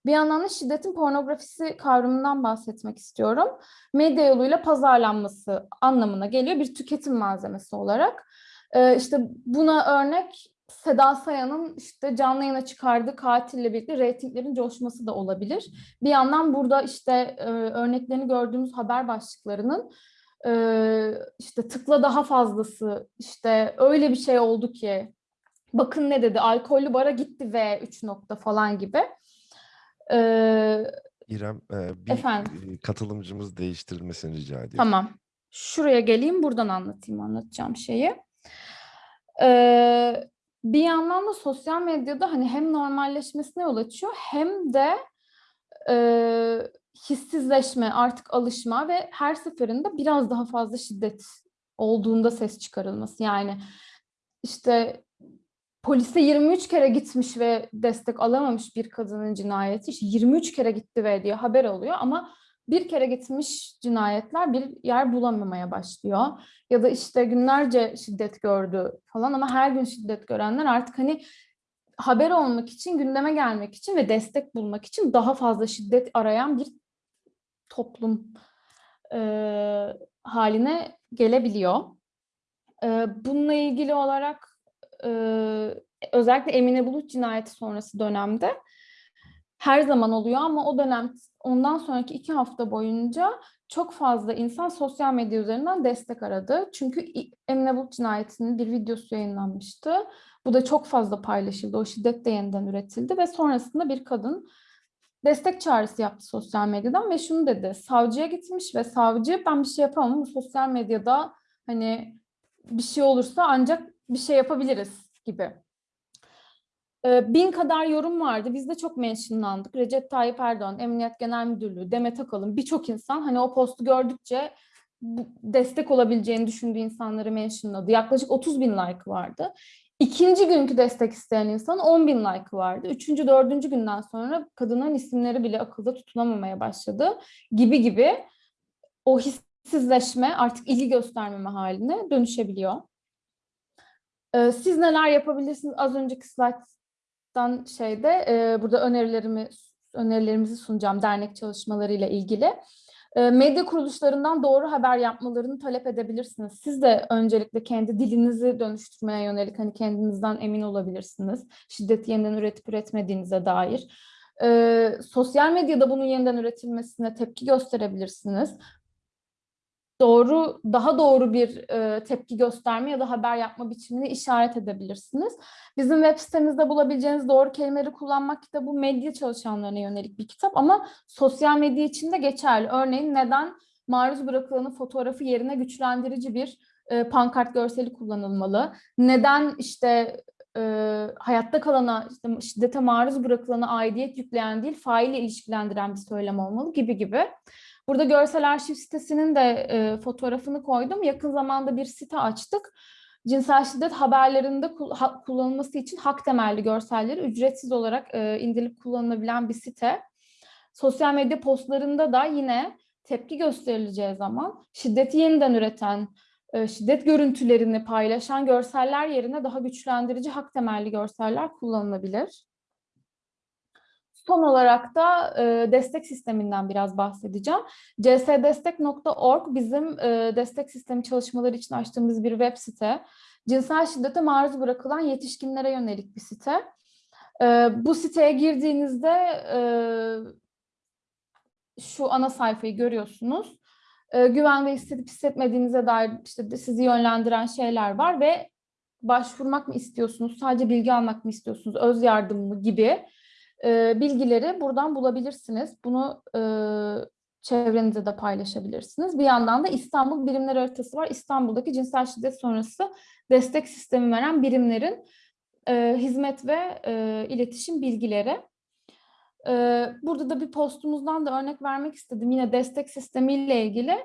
Speaker 5: Bir yandan da şiddetin pornografisi kavramından bahsetmek istiyorum. Medya yoluyla pazarlanması anlamına geliyor bir tüketim malzemesi olarak. Ee, işte buna örnek Seda Sayan'ın işte canlı yayına çıkardığı katille birlikte reytinglerin coşması da olabilir. Bir yandan burada işte e, örneklerini gördüğümüz haber başlıklarının e, işte tıkla daha fazlası işte öyle bir şey oldu ki bakın ne dedi alkollü bara gitti ve 3 nokta falan gibi. E,
Speaker 6: İrem, bir
Speaker 5: Efendim?
Speaker 6: katılımcımız değiştirilmesini rica ediyorum.
Speaker 5: Tamam. Şuraya geleyim buradan anlatayım anlatacağım şeyi. Ee, bir yandan da sosyal medyada hani hem normalleşmesine yol açıyor hem de e, hissizleşme, artık alışma ve her seferinde biraz daha fazla şiddet olduğunda ses çıkarılması. Yani işte polise 23 kere gitmiş ve destek alamamış bir kadının cinayeti işte 23 kere gitti ve diye haber oluyor ama bir kere gitmiş cinayetler bir yer bulamamaya başlıyor. Ya da işte günlerce şiddet gördü falan ama her gün şiddet görenler artık hani haber olmak için, gündeme gelmek için ve destek bulmak için daha fazla şiddet arayan bir toplum e, haline gelebiliyor. E, bununla ilgili olarak e, özellikle Emine Bulut cinayeti sonrası dönemde her zaman oluyor ama o dönem ondan sonraki iki hafta boyunca çok fazla insan sosyal medya üzerinden destek aradı. Çünkü Emine Bulut cinayetinin bir videosu yayınlanmıştı. Bu da çok fazla paylaşıldı. O şiddet de yeniden üretildi ve sonrasında bir kadın destek çağrısı yaptı sosyal medyadan ve şunu dedi. Savcıya gitmiş ve savcı ben bir şey yapamam ama sosyal medyada hani bir şey olursa ancak bir şey yapabiliriz gibi. Ee, bin kadar yorum vardı. Biz de çok mentionlandık. Recep Tayyip Erdoğan, Emniyet Genel Müdürlüğü, Demet Akalın birçok insan hani o postu gördükçe bu- destek olabileceğini düşündüğü insanları mentionladı. Yaklaşık 30 bin like vardı. İkinci günkü destek isteyen insan 10 bin like vardı. Üçüncü, dördüncü günden sonra kadının isimleri bile akılda tutunamamaya başladı gibi gibi o hissizleşme artık ilgi göstermeme haline dönüşebiliyor. Ee, siz neler yapabilirsiniz? Az önceki slayttan şeyde e, burada önerilerimi önerilerimizi sunacağım dernek çalışmalarıyla ilgili. E, medya kuruluşlarından doğru haber yapmalarını talep edebilirsiniz. Siz de öncelikle kendi dilinizi dönüştürmeye yönelik hani kendinizden emin olabilirsiniz. Şiddeti yeniden üretip üretmediğinize dair. E, sosyal medyada bunun yeniden üretilmesine tepki gösterebilirsiniz doğru, daha doğru bir e, tepki gösterme ya da haber yapma biçimini işaret edebilirsiniz. Bizim web sitemizde bulabileceğiniz doğru kelimeleri kullanmak kitabı medya çalışanlarına yönelik bir kitap ama sosyal medya için de geçerli. Örneğin neden maruz bırakılanın fotoğrafı yerine güçlendirici bir e, pankart görseli kullanılmalı? Neden işte e, hayatta kalana, işte şiddete maruz bırakılana aidiyet yükleyen değil, faille ilişkilendiren bir söylem olmalı gibi gibi. Burada görsel arşiv sitesinin de e, fotoğrafını koydum. Yakın zamanda bir site açtık. Cinsel şiddet haberlerinde kul- ha- kullanılması için hak temelli görselleri ücretsiz olarak e, indirip kullanılabilen bir site. Sosyal medya postlarında da yine tepki gösterileceği zaman şiddeti yeniden üreten, e, şiddet görüntülerini paylaşan görseller yerine daha güçlendirici hak temelli görseller kullanılabilir. Son olarak da e, destek sisteminden biraz bahsedeceğim. csdestek.org bizim e, destek sistemi çalışmaları için açtığımız bir web site. Cinsel şiddete maruz bırakılan yetişkinlere yönelik bir site. E, bu siteye girdiğinizde e, şu ana sayfayı görüyorsunuz. E, güvende hissedip hissetmediğinize dair işte sizi yönlendiren şeyler var ve başvurmak mı istiyorsunuz, sadece bilgi almak mı istiyorsunuz, öz yardım mı gibi e, bilgileri buradan bulabilirsiniz. Bunu e, çevrenizde de paylaşabilirsiniz. Bir yandan da İstanbul Birimler Haritası var. İstanbul'daki cinsel şiddet sonrası destek sistemi veren birimlerin e, hizmet ve e, iletişim bilgileri. E, burada da bir postumuzdan da örnek vermek istedim. Yine destek sistemiyle ilgili.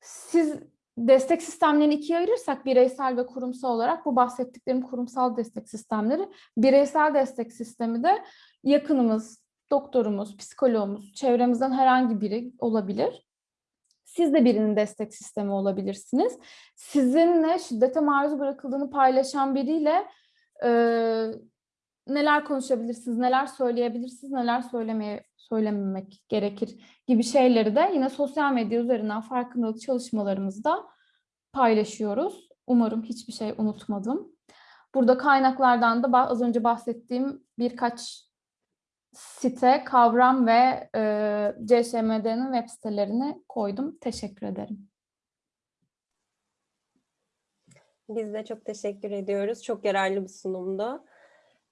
Speaker 5: Siz destek sistemlerini ikiye ayırırsak bireysel ve kurumsal olarak bu bahsettiklerim kurumsal destek sistemleri. Bireysel destek sistemi de yakınımız, doktorumuz, psikoloğumuz, çevremizden herhangi biri olabilir. Siz de birinin destek sistemi olabilirsiniz. Sizinle şiddete maruz bırakıldığını paylaşan biriyle e, neler konuşabilirsiniz, neler söyleyebilirsiniz, neler söylemeye söylememek gerekir gibi şeyleri de yine sosyal medya üzerinden farkındalık çalışmalarımızda paylaşıyoruz. Umarım hiçbir şey unutmadım. Burada kaynaklardan da az önce bahsettiğim birkaç site, kavram ve e, CŞMD'nin web sitelerini koydum. Teşekkür ederim.
Speaker 2: Biz de çok teşekkür ediyoruz. Çok yararlı bir sunumdu.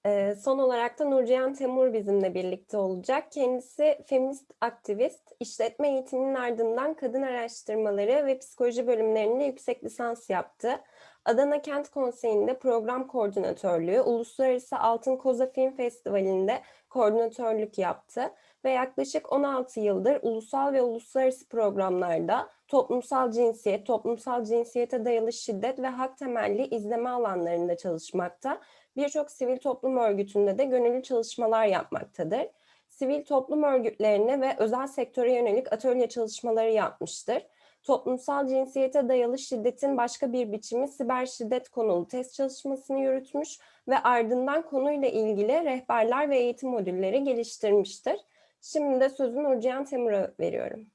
Speaker 2: Ee, son olarak da Nurcihan Temur bizimle birlikte olacak. Kendisi feminist aktivist, işletme eğitiminin ardından kadın araştırmaları ve psikoloji bölümlerinde yüksek lisans yaptı. Adana Kent Konseyi'nde program koordinatörlüğü, Uluslararası Altın Koza Film Festivali'nde koordinatörlük yaptı ve yaklaşık 16 yıldır ulusal ve uluslararası programlarda toplumsal cinsiyet, toplumsal cinsiyete dayalı şiddet ve hak temelli izleme alanlarında çalışmakta. Birçok sivil toplum örgütünde de gönüllü çalışmalar yapmaktadır. Sivil toplum örgütlerine ve özel sektöre yönelik atölye çalışmaları yapmıştır. Toplumsal cinsiyete dayalı şiddetin başka bir biçimi siber şiddet konulu test çalışmasını yürütmüş ve ardından konuyla ilgili rehberler ve eğitim modülleri geliştirmiştir. Şimdi de sözü Nurcihan Temur'a veriyorum.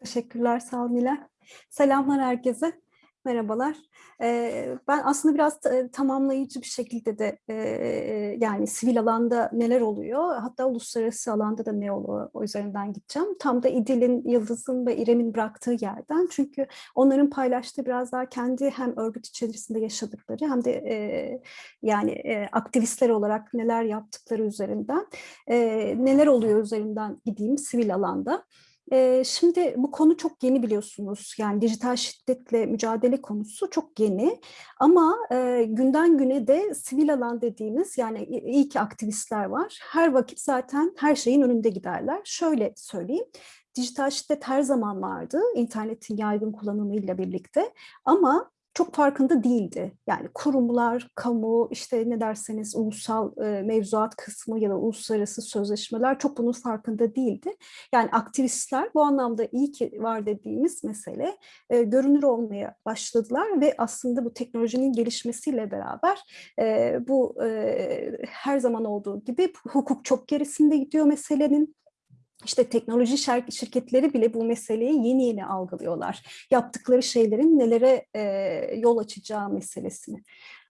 Speaker 7: Teşekkürler sağ olun Nilay. Selamlar herkese. Merhabalar. Ben aslında biraz ta- tamamlayıcı bir şekilde de yani sivil alanda neler oluyor hatta uluslararası alanda da ne oluyor o üzerinden gideceğim. Tam da İdil'in, Yıldız'ın ve İrem'in bıraktığı yerden çünkü onların paylaştığı biraz daha kendi hem örgüt içerisinde yaşadıkları hem de yani aktivistler olarak neler yaptıkları üzerinden neler oluyor üzerinden gideyim sivil alanda. Şimdi bu konu çok yeni biliyorsunuz. Yani dijital şiddetle mücadele konusu çok yeni. Ama günden güne de sivil alan dediğimiz yani iyi ki aktivistler var. Her vakit zaten her şeyin önünde giderler. Şöyle söyleyeyim. Dijital şiddet her zaman vardı internetin yaygın kullanımıyla birlikte ama çok farkında değildi. Yani kurumlar, kamu, işte ne derseniz ulusal e, mevzuat kısmı ya da uluslararası sözleşmeler çok bunun farkında değildi. Yani aktivistler bu anlamda iyi ki var dediğimiz mesele e, görünür olmaya başladılar ve aslında bu teknolojinin gelişmesiyle beraber e, bu e, her zaman olduğu gibi hukuk çok gerisinde gidiyor meselenin. İşte teknoloji şirketleri bile bu meseleyi yeni yeni algılıyorlar. Yaptıkları şeylerin nelere e, yol açacağı meselesini.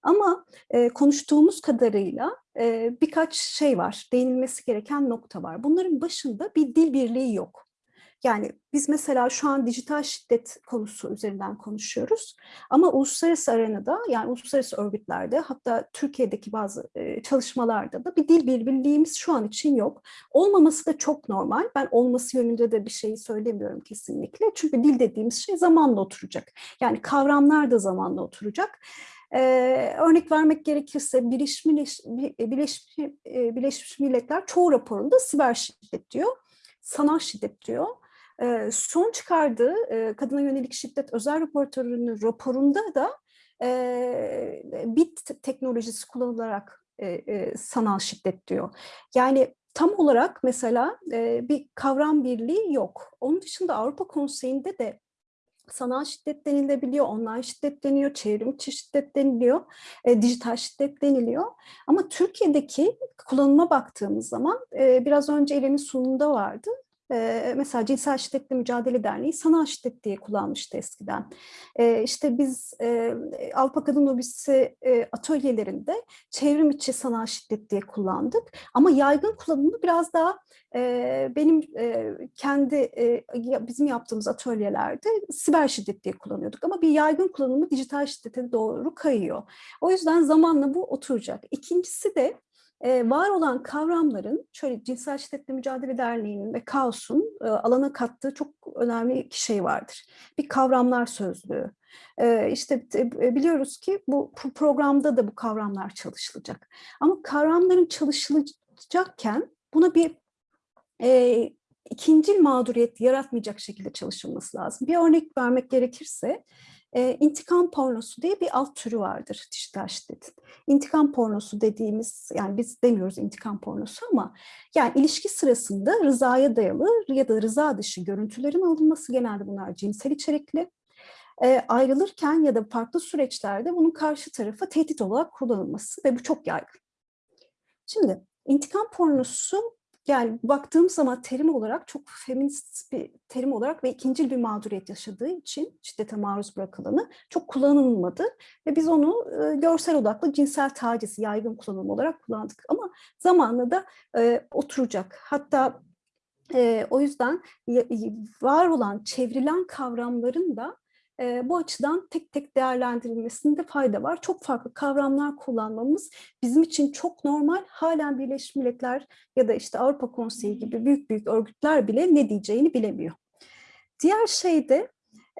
Speaker 7: Ama e, konuştuğumuz kadarıyla e, birkaç şey var, değinilmesi gereken nokta var. Bunların başında bir dil birliği yok. Yani biz mesela şu an dijital şiddet konusu üzerinden konuşuyoruz. Ama uluslararası arenada yani uluslararası örgütlerde hatta Türkiye'deki bazı e, çalışmalarda da bir dil birliğimiz şu an için yok. Olmaması da çok normal. Ben olması yönünde de bir şey söylemiyorum kesinlikle. Çünkü dil dediğimiz şey zamanla oturacak. Yani kavramlar da zamanla oturacak. Ee, örnek vermek gerekirse Birleşmiş, Birleşmiş, Birleşmiş Milletler çoğu raporunda siber şiddet diyor, sanal şiddet diyor. Son çıkardığı kadına yönelik şiddet özel raportörünün raporunda da bit teknolojisi kullanılarak sanal şiddet diyor. Yani tam olarak mesela bir kavram birliği yok. Onun dışında Avrupa Konseyi'nde de sanal şiddet denilebiliyor, online şiddet deniyor, çevrim içi şiddet deniliyor, dijital şiddet deniliyor. Ama Türkiye'deki kullanıma baktığımız zaman biraz önce İrem'in sunumunda vardı. Mesela Cinsel Şiddetle Mücadele Derneği sanal şiddet diye kullanmıştı eskiden. E, işte biz e, Avrupa Kadın Lobisi atölyelerinde çevrim içi sanal şiddet diye kullandık. Ama yaygın kullanımı biraz daha benim kendi bizim yaptığımız atölyelerde siber şiddet diye kullanıyorduk. Ama bir yaygın kullanımı dijital şiddete doğru kayıyor. O yüzden zamanla bu oturacak. İkincisi de e, var olan kavramların, şöyle Cinsel Şiddetle Mücadele Derneği'nin ve Kaos'un e, alana kattığı çok önemli iki şey vardır. Bir kavramlar sözlüğü. E, işte biliyoruz ki bu pro- programda da bu kavramlar çalışılacak. Ama kavramların çalışılacakken buna bir e, ikincil mağduriyet yaratmayacak şekilde çalışılması lazım. Bir örnek vermek gerekirse, e, intikam pornosu diye bir alt türü vardır dijital şiddetin. İntikam pornosu dediğimiz, yani biz demiyoruz intikam pornosu ama yani ilişki sırasında rızaya dayalı ya da rıza dışı görüntülerin alınması genelde bunlar cinsel içerikli. E, ayrılırken ya da farklı süreçlerde bunun karşı tarafa tehdit olarak kullanılması ve bu çok yaygın. Şimdi intikam pornosu yani baktığım zaman terim olarak çok feminist bir terim olarak ve ikincil bir mağduriyet yaşadığı için şiddete maruz bırakılanı çok kullanılmadı. Ve biz onu e, görsel odaklı cinsel taciz yaygın kullanım olarak kullandık. Ama zamanla da e, oturacak. Hatta e, o yüzden var olan çevrilen kavramların da e, bu açıdan tek tek değerlendirilmesinde fayda var. Çok farklı kavramlar kullanmamız bizim için çok normal. Halen Birleşmiş Milletler ya da işte Avrupa Konseyi gibi büyük büyük örgütler bile ne diyeceğini bilemiyor. Diğer şey de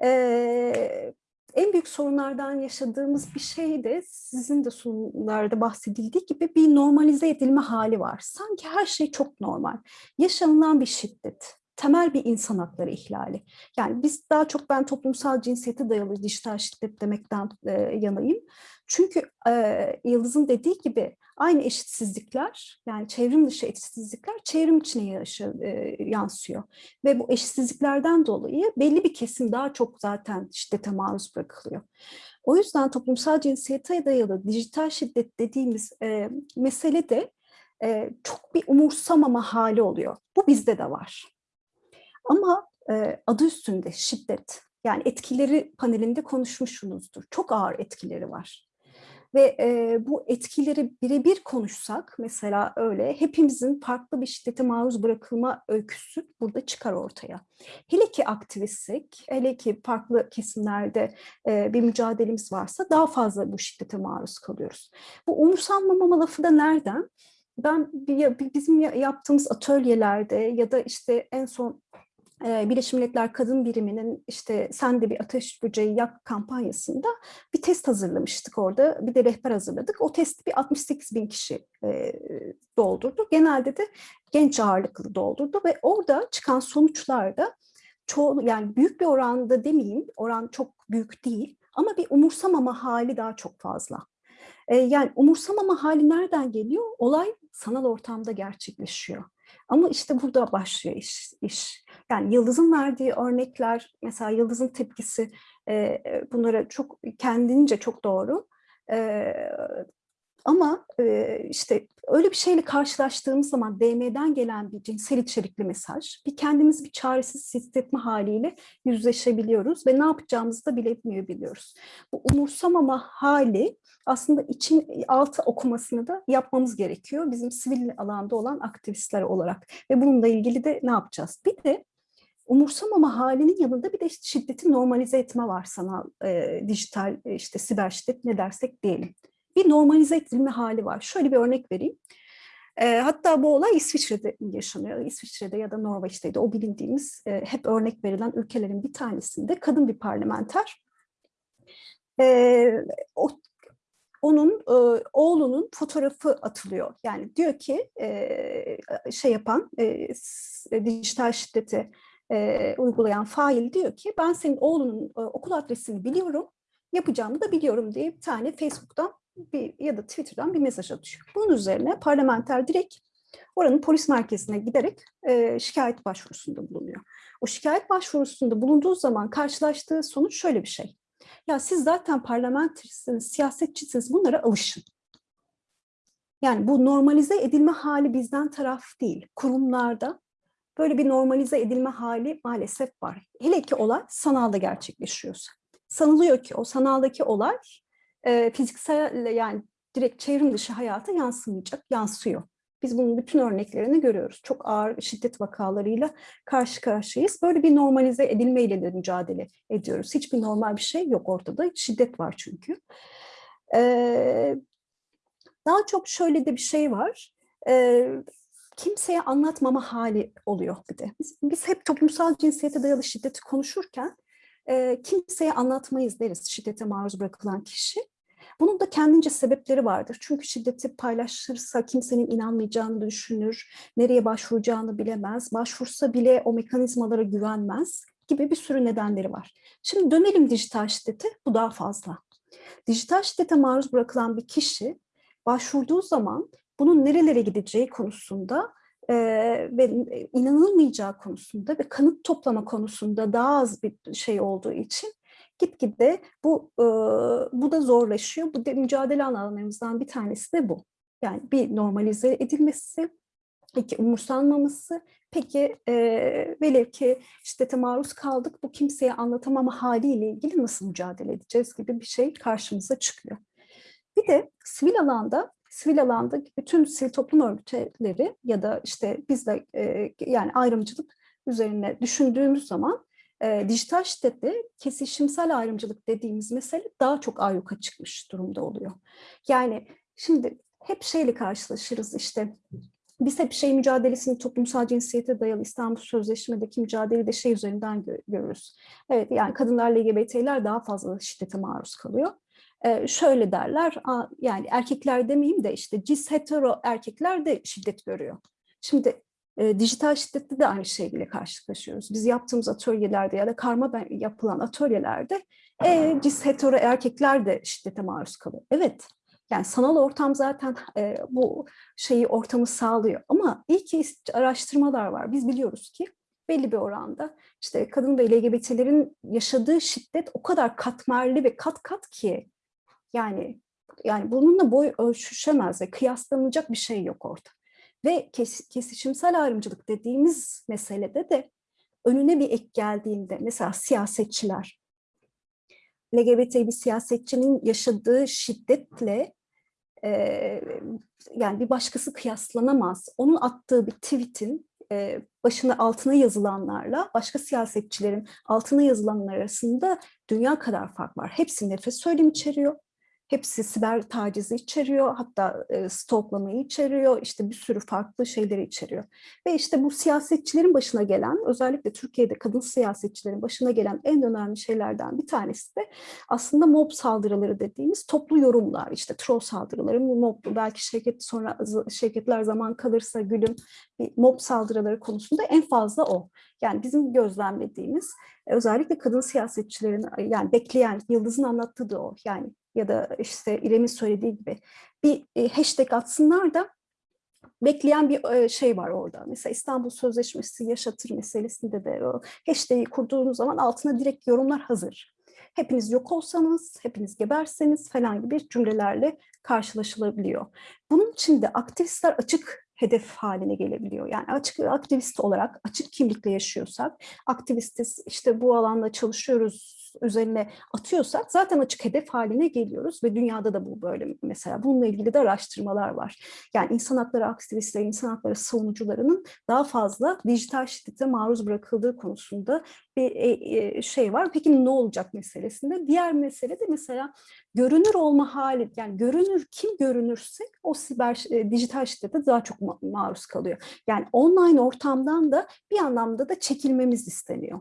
Speaker 7: eee, en büyük sorunlardan yaşadığımız bir şey de sizin de sunumlarda bahsedildiği gibi bir normalize edilme hali var. Sanki her şey çok normal. Yaşanılan bir şiddet, temel bir insan hakları ihlali. Yani biz daha çok ben toplumsal cinsiyete dayalı dijital şiddet demekten e, yanayım. Çünkü e, Yıldız'ın dediği gibi aynı eşitsizlikler yani çevrim dışı eşitsizlikler çevrim içine yaşa, e, yansıyor. Ve bu eşitsizliklerden dolayı belli bir kesim daha çok zaten şiddete maruz bırakılıyor. O yüzden toplumsal cinsiyete dayalı dijital şiddet dediğimiz e, mesele de e, çok bir umursamama hali oluyor. Bu bizde de var. Ama e, adı üstünde şiddet yani etkileri panelinde konuşmuşsunuzdur. Çok ağır etkileri var. Ve e, bu etkileri birebir konuşsak mesela öyle hepimizin farklı bir şiddete maruz bırakılma öyküsü burada çıkar ortaya. Hele ki aktivistik, hele ki farklı kesimlerde e, bir mücadelemiz varsa daha fazla bu şiddete maruz kalıyoruz. Bu umursanmama lafı da nereden? Ben bizim ya- yaptığımız atölyelerde ya da işte en son e, Birleşmiş Milletler Kadın Biriminin işte sen de bir ateş böceği yak kampanyasında bir test hazırlamıştık orada. Bir de rehber hazırladık. O testi bir 68 bin kişi doldurdu. Genelde de genç ağırlıklı doldurdu ve orada çıkan sonuçlarda çoğu yani büyük bir oranda demeyeyim, oran çok büyük değil ama bir umursamama hali daha çok fazla. Yani umursamama hali nereden geliyor? Olay sanal ortamda gerçekleşiyor. Ama işte burada başlıyor iş. iş. Yani Yıldız'ın verdiği örnekler, mesela Yıldız'ın tepkisi e, bunlara çok kendince çok doğru. E, ama işte öyle bir şeyle karşılaştığımız zaman DM'den gelen bir cinsel içerikli mesaj, bir kendimizi bir çaresiz hissetme haliyle yüzleşebiliyoruz ve ne yapacağımızı da bilemiyor biliyoruz. Bu umursamama hali aslında için altı okumasını da yapmamız gerekiyor bizim sivil alanda olan aktivistler olarak ve bununla ilgili de ne yapacağız? Bir de umursamama halinin yanında bir de şiddeti normalize etme var sanal, e, dijital, işte siber şiddet ne dersek diyelim. Bir normalize edilme hali var. Şöyle bir örnek vereyim. E, hatta bu olay İsviçre'de yaşanıyor. İsviçre'de ya da Norveç'teydi. O bilindiğimiz e, hep örnek verilen ülkelerin bir tanesinde kadın bir parlamenter. E, o, onun e, oğlunun fotoğrafı atılıyor. Yani diyor ki e, şey yapan dijital şiddeti uygulayan fail diyor ki ben senin oğlunun okul adresini biliyorum, yapacağımı da biliyorum diye bir tane Facebook'tan bir, ya da Twitter'dan bir mesaj atıyor. Bunun üzerine parlamenter direkt oranın polis merkezine giderek e, şikayet başvurusunda bulunuyor. O şikayet başvurusunda bulunduğu zaman karşılaştığı sonuç şöyle bir şey. Ya siz zaten parlamenterisiniz, siyasetçisiniz bunlara alışın. Yani bu normalize edilme hali bizden taraf değil. Kurumlarda böyle bir normalize edilme hali maalesef var. Hele ki olay sanalda gerçekleşiyorsa. Sanılıyor ki o sanaldaki olay e, fiziksel yani direkt çevrim dışı hayata yansımayacak, yansıyor. Biz bunun bütün örneklerini görüyoruz. Çok ağır şiddet vakalarıyla karşı karşıyayız. Böyle bir normalize edilmeyle de mücadele ediyoruz. Hiçbir normal bir şey yok ortada. Şiddet var çünkü. Ee, daha çok şöyle de bir şey var. Ee, kimseye anlatmama hali oluyor bir de. Biz, biz hep toplumsal cinsiyete dayalı şiddeti konuşurken e, kimseye anlatmayız deriz şiddete maruz bırakılan kişi. Bunun da kendince sebepleri vardır. Çünkü şiddeti paylaşırsa kimsenin inanmayacağını düşünür, nereye başvuracağını bilemez, başvursa bile o mekanizmalara güvenmez gibi bir sürü nedenleri var. Şimdi dönelim dijital şiddete, bu daha fazla. Dijital şiddete maruz bırakılan bir kişi başvurduğu zaman bunun nerelere gideceği konusunda e, ve inanılmayacağı konusunda ve kanıt toplama konusunda daha az bir şey olduğu için gitgide bu e, bu da zorlaşıyor. Bu da mücadele alanlarımızdan bir tanesi de bu. Yani bir normalize edilmesi, iki umursanmaması, peki e, velev ki şiddete maruz kaldık, bu kimseye anlatamama haliyle ilgili nasıl mücadele edeceğiz gibi bir şey karşımıza çıkıyor. Bir de sivil alanda sivil alanda bütün sivil toplum örgütleri ya da işte biz de e, yani ayrımcılık üzerine düşündüğümüz zaman e, dijital şiddette kesişimsel ayrımcılık dediğimiz mesele daha çok ayyuka çıkmış durumda oluyor. Yani şimdi hep şeyle karşılaşırız işte biz hep şey mücadelesini toplumsal cinsiyete dayalı İstanbul Sözleşme'deki mücadeleyi de şey üzerinden gö görürüz. Evet yani kadınlar LGBT'ler daha fazla şiddete maruz kalıyor. Şöyle derler yani erkekler demeyeyim de işte cis hetero erkekler de şiddet görüyor. Şimdi dijital şiddette de aynı şeyle karşılaşıyoruz. Biz yaptığımız atölyelerde ya da karma yapılan atölyelerde e, cis hetero erkekler de şiddete maruz kalıyor. Evet yani sanal ortam zaten e, bu şeyi ortamı sağlıyor ama iyi ki araştırmalar var. Biz biliyoruz ki belli bir oranda işte kadın ve LGBT'lerin yaşadığı şiddet o kadar katmerli ve kat kat ki yani yani bununla boy ölçüşemez ve kıyaslanacak bir şey yok orada. Ve kes, kesişimsel ayrımcılık dediğimiz meselede de önüne bir ek geldiğinde mesela siyasetçiler, LGBT bir siyasetçinin yaşadığı şiddetle e, yani bir başkası kıyaslanamaz. Onun attığı bir tweetin e, başına altına yazılanlarla başka siyasetçilerin altına yazılanlar arasında dünya kadar fark var. Hepsi nefret söylemi içeriyor. Hepsi siber tacizi içeriyor, hatta e, stalklamayı içeriyor, işte bir sürü farklı şeyleri içeriyor. Ve işte bu siyasetçilerin başına gelen, özellikle Türkiye'de kadın siyasetçilerin başına gelen en önemli şeylerden bir tanesi de aslında mob saldırıları dediğimiz toplu yorumlar, işte troll saldırıları, mob, belki şirket sonra şirketler zaman kalırsa gülüm bir mob saldırıları konusunda en fazla o. Yani bizim gözlemlediğimiz e, özellikle kadın siyasetçilerin yani bekleyen, Yıldız'ın anlattığı da o. Yani ya da işte İrem'in söylediği gibi bir e, hashtag atsınlar da bekleyen bir e, şey var orada. Mesela İstanbul Sözleşmesi yaşatır meselesinde de o hashtag'i kurduğunuz zaman altına direkt yorumlar hazır. Hepiniz yok olsanız, hepiniz geberseniz falan gibi cümlelerle karşılaşılabiliyor. Bunun için de aktivistler açık hedef haline gelebiliyor. Yani açık aktivist olarak açık kimlikle yaşıyorsak, aktivistiz işte bu alanda çalışıyoruz üzerine atıyorsak zaten açık hedef haline geliyoruz ve dünyada da bu böyle mesela bununla ilgili de araştırmalar var. Yani insan hakları aktivistleri, insan hakları savunucularının daha fazla dijital şiddete maruz bırakıldığı konusunda bir şey var. Peki ne olacak meselesinde? Diğer mesele de mesela görünür olma hali, yani görünür kim görünürse o siber dijital şiddete daha çok maruz kalıyor. Yani online ortamdan da bir anlamda da çekilmemiz isteniyor.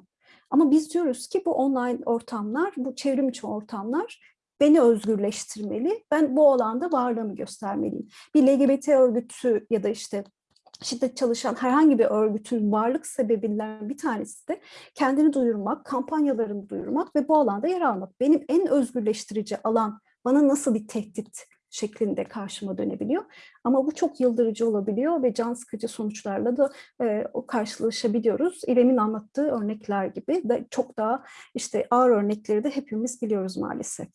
Speaker 7: Ama biz diyoruz ki bu online ortamlar, bu çevrim içi ortamlar beni özgürleştirmeli. Ben bu alanda varlığımı göstermeliyim. Bir LGBT örgütü ya da işte şiddet çalışan herhangi bir örgütün varlık sebebinden bir tanesi de kendini duyurmak, kampanyalarını duyurmak ve bu alanda yer almak. Benim en özgürleştirici alan bana nasıl bir tehdit şeklinde karşıma dönebiliyor. Ama bu çok yıldırıcı olabiliyor ve can sıkıcı sonuçlarla da e, karşılaşabiliyoruz. İrem'in anlattığı örnekler gibi de çok daha işte ağır örnekleri de hepimiz biliyoruz maalesef.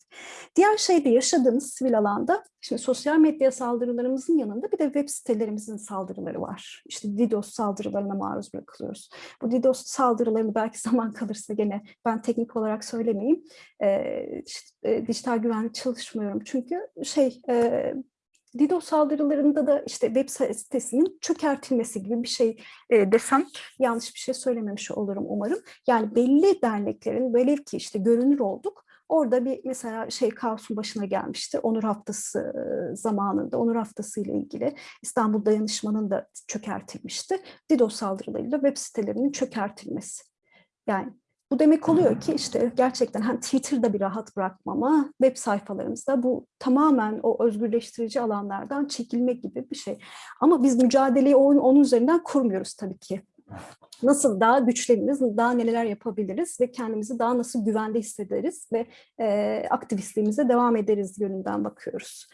Speaker 7: Diğer şey de yaşadığımız sivil alanda şimdi sosyal medya saldırılarımızın yanında bir de web sitelerimizin saldırıları var. İşte DDoS saldırılarına maruz bırakılıyoruz. Bu DDoS saldırılarını belki zaman kalırsa gene ben teknik olarak söylemeyeyim. E, işte, e, dijital güvenlik çalışmıyorum çünkü şey e, DDoS saldırılarında da işte web sitesinin çökertilmesi gibi bir şey e, desem yanlış bir şey söylememiş olurum umarım. Yani belli derneklerin velev ki işte görünür olduk. Orada bir mesela şey kaosun başına gelmişti. Onur Haftası zamanında, Onur Haftası ile ilgili İstanbul Dayanışmanın da çökertilmişti. DDoS saldırılarıyla web sitelerinin çökertilmesi. Yani bu demek oluyor ki işte gerçekten hani Twitter'da bir rahat bırakmama, web sayfalarımızda bu tamamen o özgürleştirici alanlardan çekilme gibi bir şey. Ama biz mücadeleyi onun, onun üzerinden kurmuyoruz tabii ki. Nasıl daha güçleniriz, daha neler yapabiliriz ve kendimizi daha nasıl güvende hissederiz ve e, aktivistliğimize devam ederiz yönünden bakıyoruz.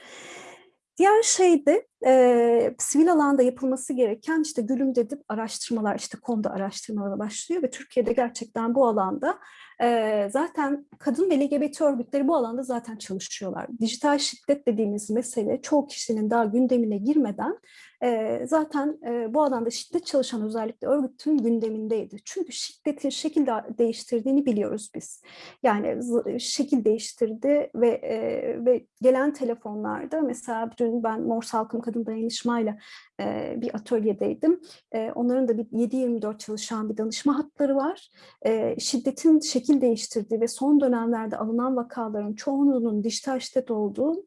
Speaker 7: Diğer şey de e, sivil alanda yapılması gereken işte gülüm dedip araştırmalar işte konuda araştırmalara başlıyor ve Türkiye'de gerçekten bu alanda e, zaten kadın ve LGBT örgütleri bu alanda zaten çalışıyorlar. Dijital şiddet dediğimiz mesele çoğu kişinin daha gündemine girmeden e, zaten e, bu alanda şiddet çalışan özellikle örgütün gündemindeydi. Çünkü şiddetin şekil değiştirdiğini biliyoruz biz. Yani şekil değiştirdi ve e, ve gelen telefonlarda mesela dün ben Morse Halkım Kadın Dayanışmayla e, bir atölyedeydim. E, onların da bir 7-24 çalışan bir danışma hatları var. E, şiddetin şekil değiştirdiği ve son dönemlerde alınan vakaların çoğunluğunun dijital şiddet olduğu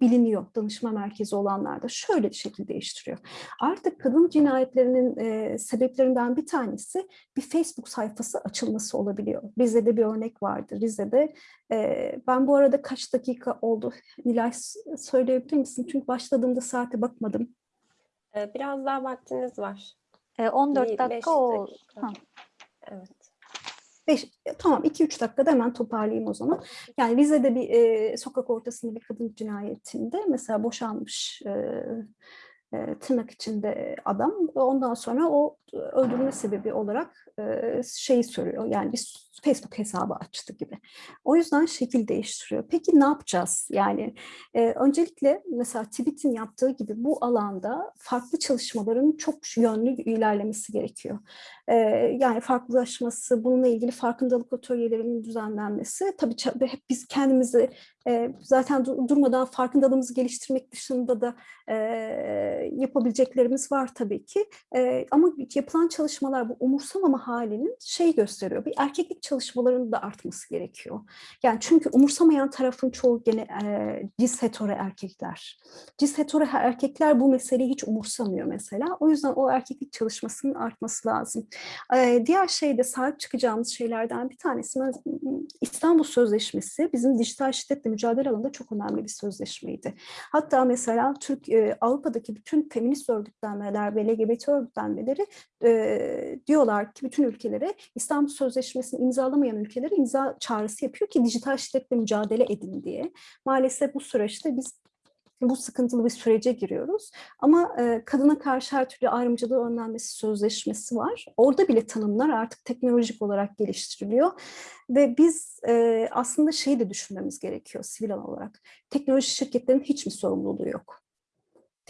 Speaker 7: biliniyor danışma merkezi olanlarda. Şöyle bir şekil değiştiriyor. Artık kadın cinayetlerinin e, sebeplerinden bir tanesi bir Facebook sayfası açılması olabiliyor. Rize'de bir örnek vardı. Rize'de e, ben bu arada kaç dakika oldu Nilay söyleyebilir misin? Çünkü başladığımda saate bakmadım.
Speaker 2: Biraz daha vaktiniz var.
Speaker 1: E, 14
Speaker 2: Bir
Speaker 1: dakika
Speaker 2: dakika.
Speaker 1: Ha.
Speaker 2: Evet.
Speaker 7: Beş, tamam 2-3 dakikada hemen toparlayayım o zaman. Yani Rize'de bir e, sokak ortasında bir kadın cinayetinde mesela boşanmış e, e, tırnak içinde adam. Ondan sonra o öldürme sebebi olarak e, şeyi soruyor. Yani bir Facebook hesabı açtı gibi. O yüzden şekil değiştiriyor. Peki ne yapacağız? Yani e, öncelikle mesela Tweet'in yaptığı gibi bu alanda farklı çalışmaların çok yönlü ilerlemesi gerekiyor. E, yani farklılaşması, bununla ilgili farkındalık atölyelerinin düzenlenmesi. Tabii hep biz kendimizi e, zaten durmadan farkındalığımızı geliştirmek dışında da e, yapabileceklerimiz var tabii ki. E, ama yapılan çalışmalar bu umursamama halinin şey gösteriyor. Bir erkeklik çalışmalarının da artması gerekiyor. Yani çünkü umursamayan tarafın çoğu gene e, cis hetero erkekler. Cis hetero erkekler bu meseleyi hiç umursamıyor mesela. O yüzden o erkeklik çalışmasının artması lazım. E, diğer şey de sahip çıkacağımız şeylerden bir tanesi İstanbul Sözleşmesi bizim dijital şiddetle mücadele alanında çok önemli bir sözleşmeydi. Hatta mesela Türk e, Avrupa'daki bütün feminist örgütlenmeler ve LGBT örgütlenmeleri e, diyorlar ki bütün ülkelere İstanbul Sözleşmesi'ni imzalamayan ülkelere imza çağrısı yapıyor ki dijital şiddetle mücadele edin diye. Maalesef bu süreçte biz bu sıkıntılı bir sürece giriyoruz. Ama e, kadına karşı her türlü ayrımcılığı önlenmesi sözleşmesi var. Orada bile tanımlar artık teknolojik olarak geliştiriliyor. Ve biz e, aslında şeyi de düşünmemiz gerekiyor sivil olarak. Teknoloji şirketlerinin hiç mi sorumluluğu yok?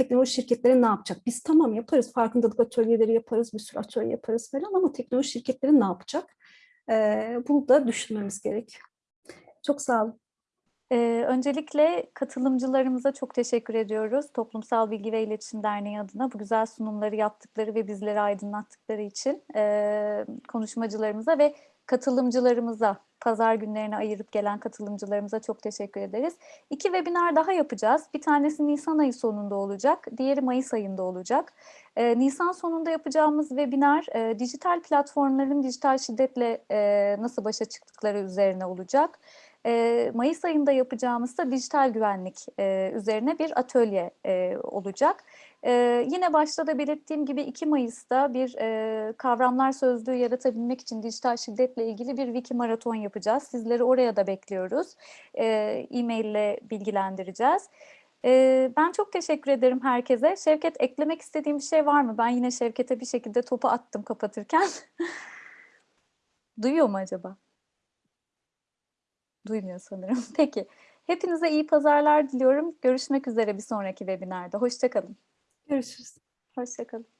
Speaker 7: Teknoloji şirketleri ne yapacak? Biz tamam yaparız, farkındalık atölyeleri yaparız, bir sürü atölye yaparız falan ama teknoloji şirketleri ne yapacak? E, bunu da düşünmemiz gerekiyor. Çok sağ olun.
Speaker 1: Ee, öncelikle katılımcılarımıza çok teşekkür ediyoruz. Toplumsal Bilgi ve İletişim Derneği adına bu güzel sunumları yaptıkları ve bizleri aydınlattıkları için ee, konuşmacılarımıza ve katılımcılarımıza, pazar günlerine ayırıp gelen katılımcılarımıza çok teşekkür ederiz. İki webinar daha yapacağız. Bir tanesi Nisan ayı sonunda olacak, diğeri Mayıs ayında olacak. Ee, Nisan sonunda yapacağımız webinar e, dijital platformların dijital şiddetle e, nasıl başa çıktıkları üzerine olacak. E, Mayıs ayında yapacağımız da dijital güvenlik e, üzerine bir atölye e, olacak. E, yine başta da belirttiğim gibi 2 Mayıs'ta bir e, kavramlar sözlüğü yaratabilmek için dijital şiddetle ilgili bir wiki maraton yapacağız. Sizleri oraya da bekliyoruz. E-mail ile bilgilendireceğiz. E, ben çok teşekkür ederim herkese. Şevket eklemek istediğim bir şey var mı? Ben yine Şevket'e bir şekilde topu attım kapatırken. Duyuyor mu acaba? Duymuyor sanırım. Peki. Hepinize iyi pazarlar diliyorum. Görüşmek üzere bir sonraki webinarda. Hoşçakalın.
Speaker 7: Görüşürüz.
Speaker 1: Hoşçakalın.